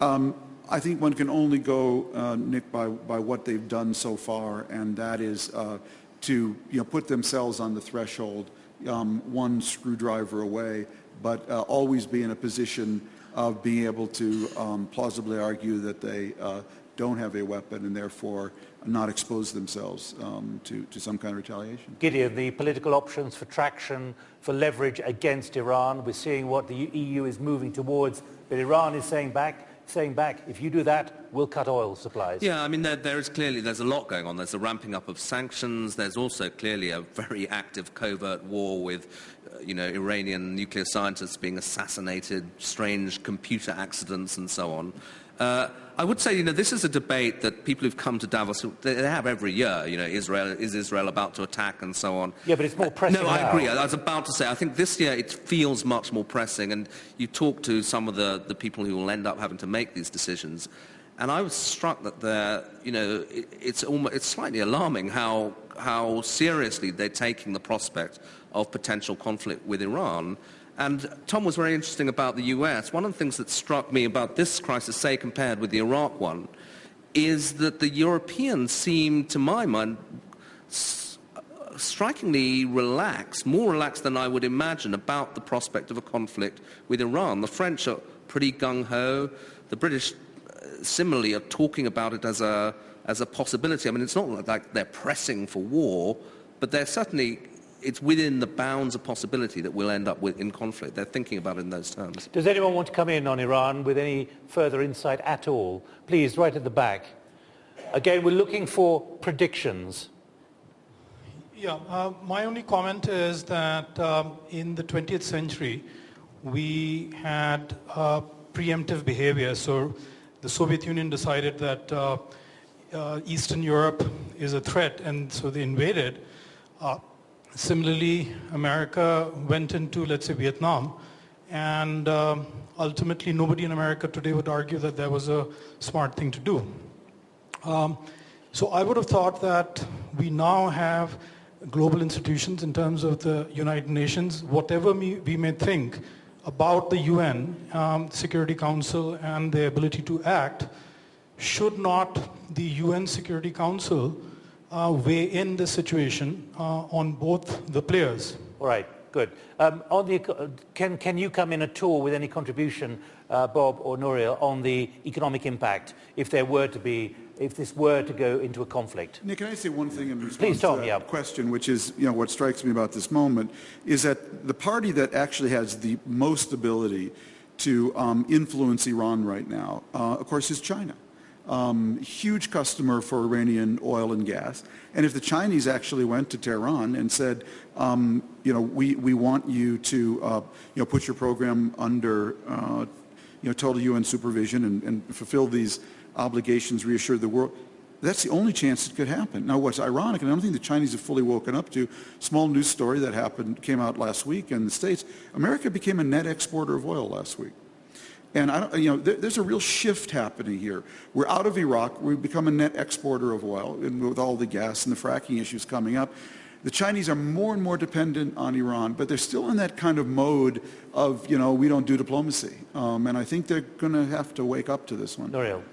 Um, I think one can only go, uh, Nick, by, by what they've done so far, and that is uh, to you know, put themselves on the threshold um, one screwdriver away but uh, always be in a position of being able to um, plausibly argue that they uh, don't have a weapon and therefore not expose themselves um, to, to some kind of retaliation. Gideon, the political options for traction, for leverage against Iran, we're seeing what the EU is moving towards, but Iran is saying back, saying back, if you do that, we'll cut oil supplies. Yeah, I mean, there, there is clearly, there's a lot going on. There's a ramping up of sanctions. There's also clearly a very active covert war with, uh, you know, Iranian nuclear scientists being assassinated, strange computer accidents and so on. Uh, I would say, you know, this is a debate that people who've come to Davos, they have every year. You know, Israel, is Israel about to attack and so on. Yeah, but it's more pressing No, I now. agree. I was about to say, I think this year it feels much more pressing. And you talk to some of the, the people who will end up having to make these decisions. And I was struck that they're, you know, it, it's, almost, it's slightly alarming how, how seriously they're taking the prospect of potential conflict with Iran. And Tom was very interesting about the US. One of the things that struck me about this crisis, say compared with the Iraq one, is that the Europeans seem, to my mind, strikingly relaxed, more relaxed than I would imagine about the prospect of a conflict with Iran. The French are pretty gung-ho. The British, uh, similarly, are talking about it as a, as a possibility. I mean, it's not like they're pressing for war, but they're certainly it's within the bounds of possibility that we'll end up with in conflict. They're thinking about it in those terms. Does anyone want to come in on Iran with any further insight at all? Please, right at the back. Again, we're looking for predictions. Yeah, uh, my only comment is that um, in the 20th century, we had uh, preemptive behavior. So the Soviet Union decided that uh, uh Eastern Europe is a threat, and so they invaded. Similarly, America went into, let's say, Vietnam, and um, ultimately nobody in America today would argue that that was a smart thing to do. Um, so I would have thought that we now have global institutions in terms of the United Nations, whatever we, may think about the UN, um, Security Council, and their ability to act, should not the UN Security Council weigh in the situation uh, on both the players? All right, good. Um, on the, can, can you come in at all with any contribution, uh, Bob or Nouriel, on the economic impact if there were to be if this were to go into a conflict. Nick, can I say one thing in response Please, Tom, to that yeah. question, which is, you know, what strikes me about this moment, is that the party that actually has the most ability to um, influence Iran right now, uh, of course, is China. Um, huge customer for Iranian oil and gas. And if the Chinese actually went to Tehran and said, um, you know, we, we want you to, uh, you know, put your program under, uh, you know, total UN supervision and, and fulfill these obligations, reassure the world. That's the only chance it could happen. Now, what's ironic, and I don't think the Chinese have fully woken up to, small news story that happened, came out last week in the States, America became a net exporter of oil last week. And I don't, you know, there, there's a real shift happening here. We're out of Iraq. We've become a net exporter of oil, and with all the gas and the fracking issues coming up. The Chinese are more and more dependent on Iran, but they're still in that kind of mode of, you know, we don't do diplomacy. Um, and I think they're going to have to wake up to this one. Nouriel.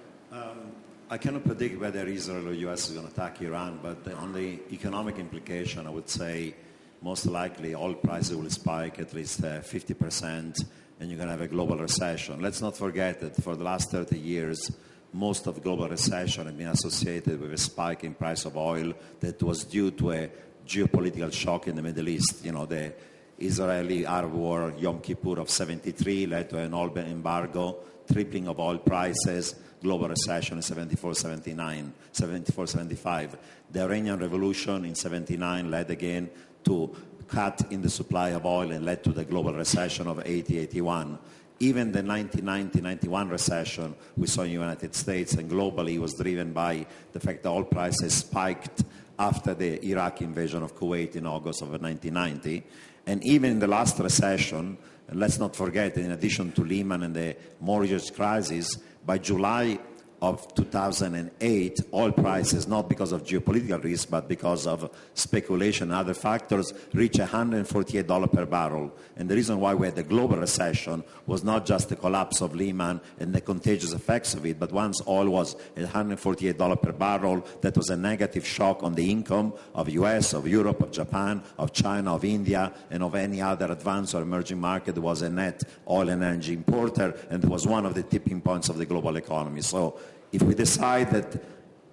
I cannot predict whether Israel or US is going to attack Iran, but the, on the economic implication, I would say most likely oil prices will spike at least uh, 50% and you're going to have a global recession. Let's not forget that for the last 30 years, most of global recession has been associated with a spike in price of oil that was due to a geopolitical shock in the Middle East. You know, the Israeli-Arab war, Yom Kippur of 73 led to an oil embargo, tripling of oil prices, global recession in 74, 79, 74, 75. The Iranian Revolution in 79 led again to cut in the supply of oil and led to the global recession of 80, 81. Even the 1990-91 recession we saw in the United States and globally was driven by the fact that oil prices spiked after the Iraq invasion of Kuwait in August of 1990. And even in the last recession, let's not forget, in addition to Lehman and the mortgage crisis, by July of 2008, oil prices, not because of geopolitical risk, but because of speculation and other factors, reached $148 per barrel. And the reason why we had the global recession was not just the collapse of Lehman and the contagious effects of it, but once oil was at $148 per barrel, that was a negative shock on the income of US, of Europe, of Japan, of China, of India, and of any other advanced or emerging market that was a net oil and energy importer, and was one of the tipping points of the global economy. So if we decide that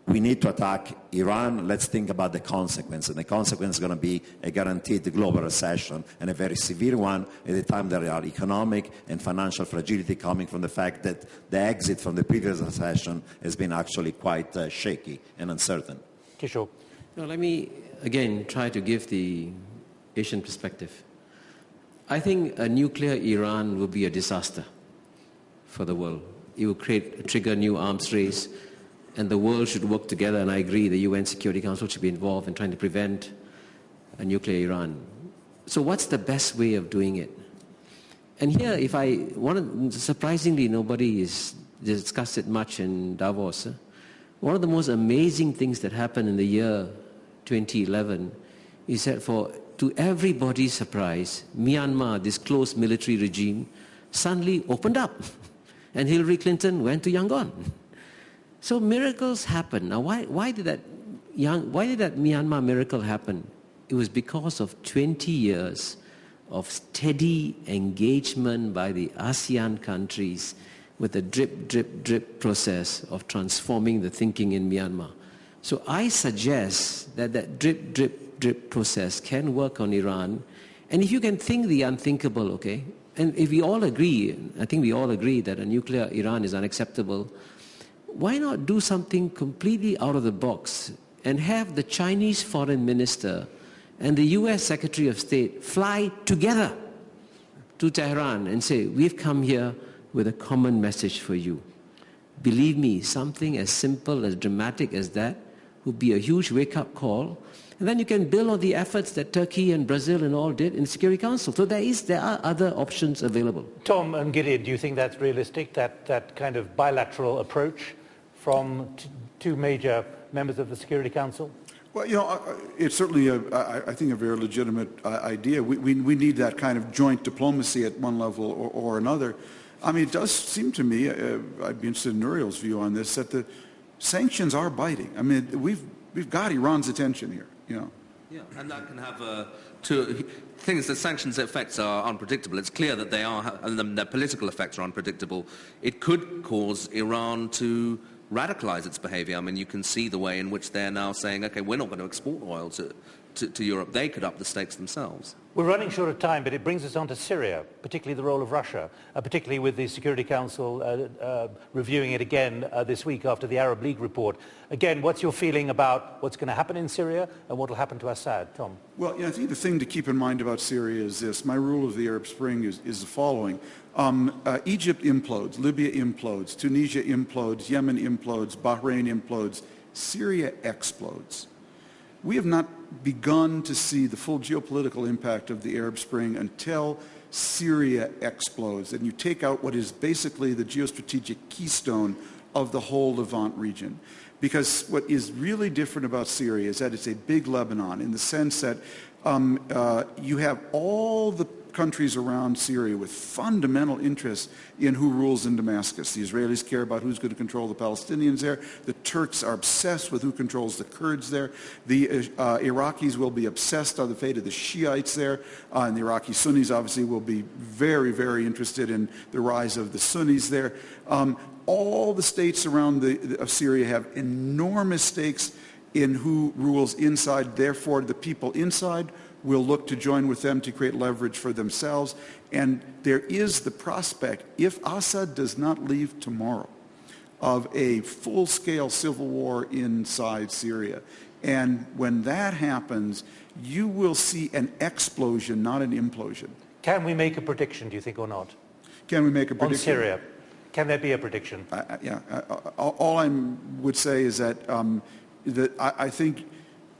we need to attack Iran, let's think about the consequence. And the consequence is going to be a guaranteed global recession and a very severe one at a time there are economic and financial fragility coming from the fact that the exit from the previous recession has been actually quite uh, shaky and uncertain. Kishore. Now, let me again try to give the Asian perspective. I think a nuclear Iran will be a disaster for the world it will create, trigger new arms race, and the world should work together. And I agree, the UN Security Council should be involved in trying to prevent a nuclear Iran. So, what's the best way of doing it? And here, if I one surprisingly, nobody is discussed it much in Davos. One of the most amazing things that happened in the year 2011 is that, for to everybody's surprise, Myanmar, this closed military regime, suddenly opened up. and Hillary Clinton went to Yangon. So miracles happen. Now, why, why, did that why did that Myanmar miracle happen? It was because of 20 years of steady engagement by the ASEAN countries with a drip, drip, drip process of transforming the thinking in Myanmar. So I suggest that that drip, drip, drip process can work on Iran. And if you can think the unthinkable, okay, and if we all agree, I think we all agree that a nuclear Iran is unacceptable, why not do something completely out of the box and have the Chinese foreign minister and the US Secretary of State fly together to Tehran and say, we've come here with a common message for you. Believe me, something as simple, as dramatic as that would be a huge wake-up call. And then you can build on the efforts that Turkey and Brazil and all did in the Security Council. So there, is, there are other options available. Tom and Gideon, do you think that's realistic, that, that kind of bilateral approach from two major members of the Security Council? Well, you know, it's certainly, a, I think, a very legitimate uh, idea. We, we, we need that kind of joint diplomacy at one level or, or another. I mean, it does seem to me, uh, I'd be interested in Nouriel's view on this, that the sanctions are biting. I mean, we've, we've got Iran's attention here know. Yeah, and that can have uh, two things. The sanctions effects are unpredictable. It's clear that they are, and their political effects are unpredictable. It could cause Iran to radicalize its behavior. I mean, you can see the way in which they're now saying, okay, we're not going to export oil to, to, to, Europe. They could up the stakes themselves. We're running short of time, but it brings us on to Syria, particularly the role of Russia, uh, particularly with the Security Council uh, uh, reviewing it again uh, this week after the Arab League report. Again, what's your feeling about what's going to happen in Syria and what will happen to Assad? Tom? Well, yeah, I think the thing to keep in mind about Syria is this. My rule of the Arab Spring is, is the following. Um, uh, Egypt implodes, Libya implodes, Tunisia implodes, Yemen implodes, Bahrain implodes, Syria explodes. We have not begun to see the full geopolitical impact of the Arab Spring until Syria explodes and you take out what is basically the geostrategic keystone of the whole Levant region. Because what is really different about Syria is that it's a big Lebanon in the sense that um, uh, you have all the countries around Syria with fundamental interests in who rules in Damascus. The Israelis care about who's going to control the Palestinians there. The Turks are obsessed with who controls the Kurds there. The uh, Iraqis will be obsessed on the fate of the Shiites there. Uh, and the Iraqi Sunnis obviously will be very, very interested in the rise of the Sunnis there. Um, all the states around the, of Syria have enormous stakes in who rules inside. Therefore, the people inside will look to join with them to create leverage for themselves. And there is the prospect, if Assad does not leave tomorrow, of a full-scale civil war inside Syria. And when that happens, you will see an explosion, not an implosion. Can we make a prediction, do you think, or not? Can we make a prediction? On Syria. Can there be a prediction? Uh, yeah. Uh, all I would say is that, um, that I, I think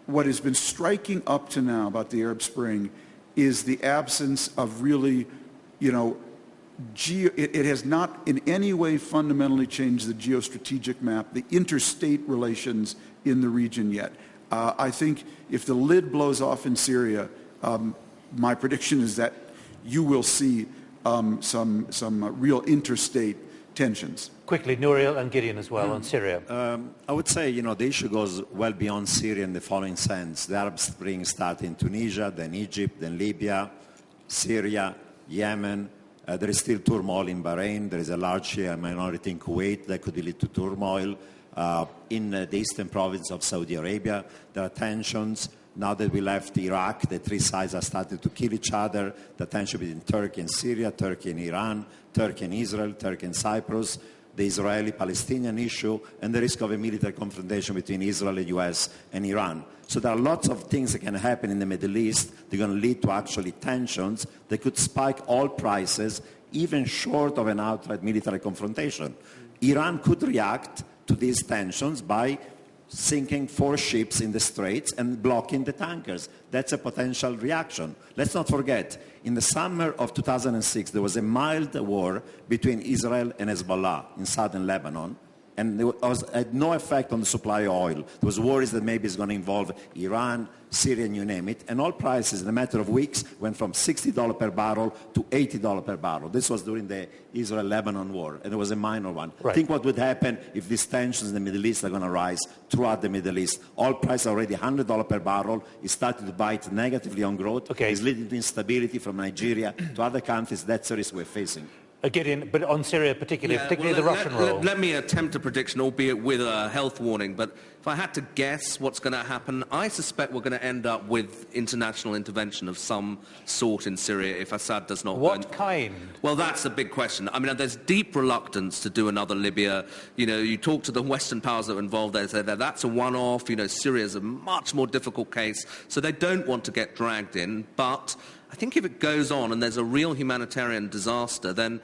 what has been striking up to now about the Arab Spring is the absence of really, you know, geo, it, it, has not in any way fundamentally changed the geostrategic map, the interstate relations in the region yet. Uh, I think if the lid blows off in Syria, um, my prediction is that you will see um, some, some uh, real interstate tensions. Quickly, Nouriel and Gideon as well mm. on Syria. Um, I would say, you know, the issue goes well beyond Syria in the following sense. The Arab Spring started in Tunisia, then Egypt, then Libya, Syria, Yemen. Uh, there is still turmoil in Bahrain. There is a large Shia minority in Kuwait that could lead to turmoil. Uh, in uh, the eastern province of Saudi Arabia, there are tensions. Now that we left Iraq, the three sides are starting to kill each other. The tension between Turkey and Syria, Turkey and Iran, Turkey and Israel, Turkey and Cyprus the Israeli-Palestinian issue, and the risk of a military confrontation between Israel, the US, and Iran. So there are lots of things that can happen in the Middle East that are going to lead to actually tensions that could spike oil prices even short of an outright military confrontation. Iran could react to these tensions by sinking four ships in the straits and blocking the tankers. That's a potential reaction. Let's not forget, in the summer of 2006, there was a mild war between Israel and Hezbollah in southern Lebanon and it was, had no effect on the supply of oil. There was worries that maybe it's going to involve Iran, Syria, you name it. And oil prices in a matter of weeks went from $60 per barrel to $80 per barrel. This was during the Israel-Lebanon war, and it was a minor one. Right. Think what would happen if these tensions in the Middle East are going to rise throughout the Middle East. Oil price already $100 per barrel. is starting to bite negatively on growth. Okay. It's leading to instability from Nigeria to other countries. That's the risk we're facing. Gideon, but on Syria particularly, yeah, particularly well, the let, Russian let, role. Let, me attempt a prediction, albeit with a health warning. But if I had to guess what's going to happen, I suspect we're going to end up with international intervention of some sort in Syria if Assad does not. What kind? Well, that's a big question. I mean, there's deep reluctance to do another Libya. You know, you talk to the Western powers that are involved. They say that that's a one-off. You know, Syria is a much more difficult case, so they don't want to get dragged in. But think if it goes on and there's a real humanitarian disaster, then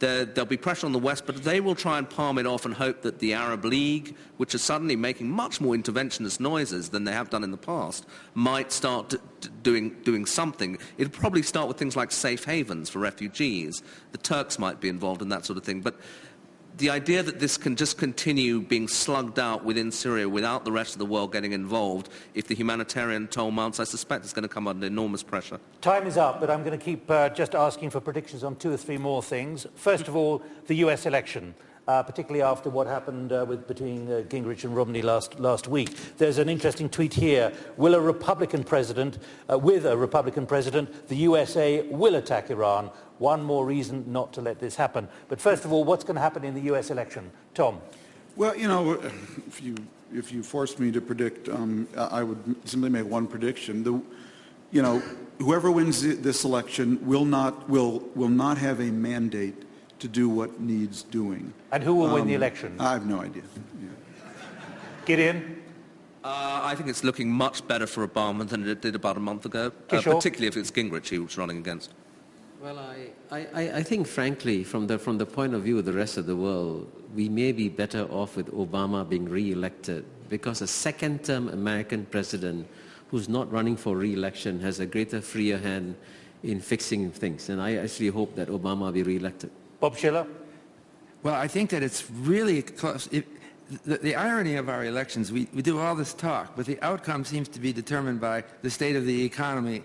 there, will be pressure on the West, but they will try and palm it off and hope that the Arab League, which is suddenly making much more interventionist noises than they have done in the past, might start doing, doing something. It'll probably start with things like safe havens for refugees. The Turks might be involved in that sort of thing. But the idea that this can just continue being slugged out within Syria without the rest of the world getting involved, if the humanitarian toll mounts, I suspect it's going to come under enormous pressure. Time is up, but I'm going to keep uh, just asking for predictions on two or three more things. First of all, the US election uh, particularly after what happened uh, with, between uh, Gingrich and Romney last, last week. There's an interesting tweet here. Will a Republican president, uh, with a Republican president, the USA will attack Iran? One more reason not to let this happen. But first of all, what's going to happen in the US election? Tom. Well, you know, if you, if you forced me to predict, um, I would simply make one prediction. The, you know, whoever wins this election will not, will, will not have a mandate to do what needs doing. And who will um, win the um, election? I have no idea. Yeah. Gideon? Uh, I think it's looking much better for Obama than it did about a month ago, uh, particularly if it's Gingrich he was running against. Well, I, I, I think, frankly, from the, from the point of view of the rest of the world, we may be better off with Obama being re-elected because a second-term American president who's not running for re-election has a greater freer hand in fixing things. And I actually hope that Obama will be re-elected. Bob Shiller? Well, I think that it's really close. It, the, the, irony of our elections, we, we do all this talk, but the outcome seems to be determined by the state of the economy.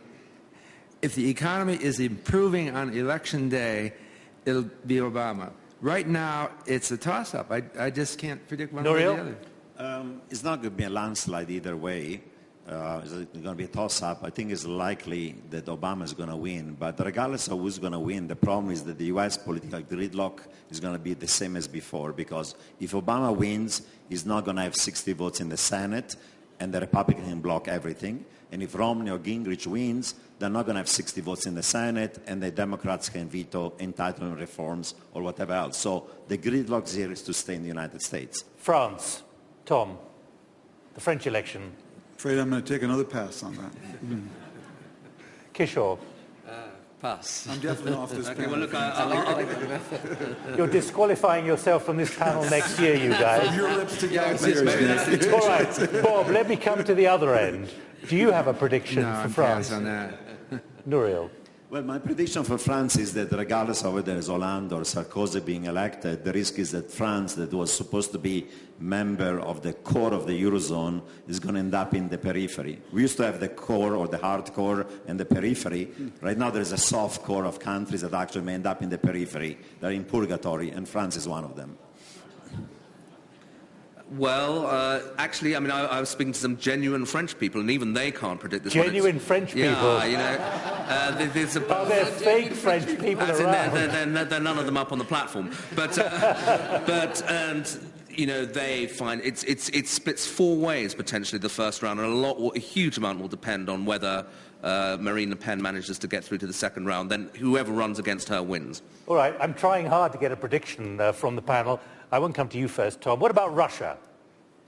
If the economy is improving on election day, it'll be Obama. Right now, it's a toss-up. I, I just can't predict one Nouriel? or the other. Um, it's not going to be a landslide either way uh, it's going to be a toss-up. I think it's likely that Obama is going to win. But regardless of who's going to win, the problem is that the U.S. political gridlock is going to be the same as before. Because if Obama wins, he's not going to have 60 votes in the Senate, and the Republicans can block everything. And if Romney or Gingrich wins, they're not going to have 60 votes in the Senate, and the Democrats can veto entitlement reforms or whatever else. So the gridlock here is to stay in the United States. France. Tom, the French election Afraid I'm going to take another pass on that. Kishore. Uh, pass. I'm definitely off this okay, panel. Well, look, I, You're disqualifying yourself from this panel next year, you guys. From your lips to God's ears. All right, Bob, let me come to the other end. Do you have a prediction no, for I'm France? on that. Nouriel. Well, my prediction for France is that regardless of whether it's Hollande or Sarkozy being elected, the risk is that France, that was supposed to be member of the core of the Eurozone, is going to end up in the periphery. We used to have the core or the hard core and the periphery. Right now there is a soft core of countries that actually may end up in the periphery. They're in purgatory, and France is one of them. Well, uh, actually, I mean, I, I, was speaking to some genuine French people, and even they can't predict this. Genuine French people? Yeah, you know. Uh, there's a, oh, they're fake French people around. They're, they're, they're, they're, none of them up on the platform. But, uh, but and, you know, they find it's, it's, it splits four ways, potentially, the first round, and a, lot, a huge amount will depend on whether uh, Marine Le Pen manages to get through to the second round. Then whoever runs against her wins. All right, I'm trying hard to get a prediction uh, from the panel. I won't come to you first, Tom. What about Russia?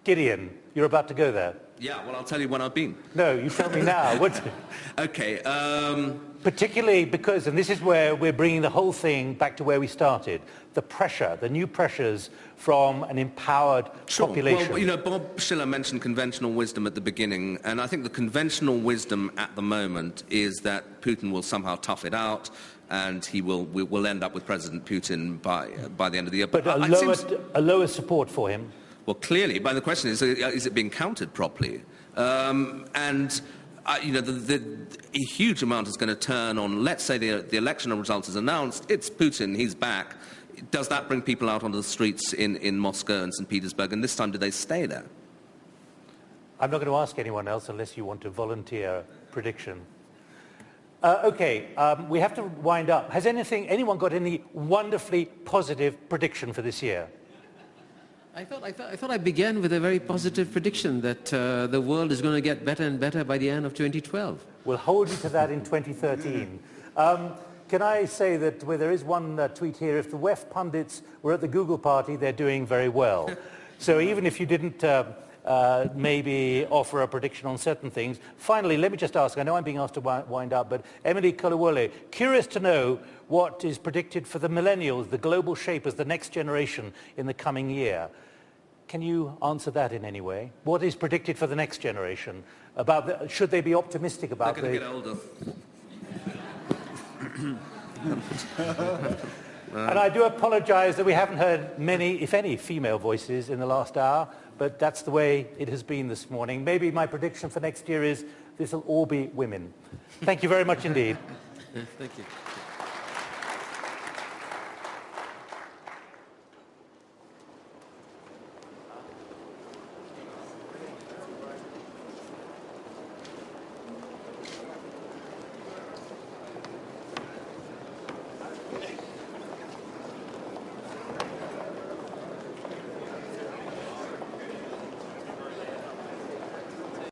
Gideon, you're about to go there. Yeah, well, I'll tell you when I've been. No, you tell me now. What? okay. Um... Particularly because, and this is where we're bringing the whole thing back to where we started, the pressure, the new pressures from an empowered sure. population. Well, you know, Bob Shiller mentioned conventional wisdom at the beginning, and I think the conventional wisdom at the moment is that Putin will somehow tough it out, and he will we will end up with President Putin by by the end of the year. But, but a, lower, seems... a lower support for him. Well, clearly, but the question is, is it being counted properly? Um, and uh, you know, the, the, a huge amount is going to turn on, let's say the, the election result is announced, it's Putin, he's back. Does that bring people out onto the streets in, in Moscow and St. Petersburg? And this time, do they stay there? I'm not going to ask anyone else unless you want to volunteer prediction. Uh, okay, um, we have to wind up. Has anything, anyone got any wonderfully positive prediction for this year? I thought, I, thought, I thought I began with a very positive prediction that uh, the world is going to get better and better by the end of 2012. We'll hold you to that in 2013. Um, can I say that well, there is one uh, tweet here, if the WEF pundits were at the Google party, they're doing very well. so even if you didn't uh, uh, maybe offer a prediction on certain things. Finally, let me just ask, I know I'm being asked to wind up, but Emily Kolawole, curious to know what is predicted for the millennials, the global shapers, the next generation in the coming year. Can you answer that in any way? What is predicted for the next generation? About the, should they be optimistic about They're going the... to get older. and I do apologize that we haven't heard many, if any, female voices in the last hour, but that's the way it has been this morning. Maybe my prediction for next year is this will all be women. Thank you very much indeed. Thank you.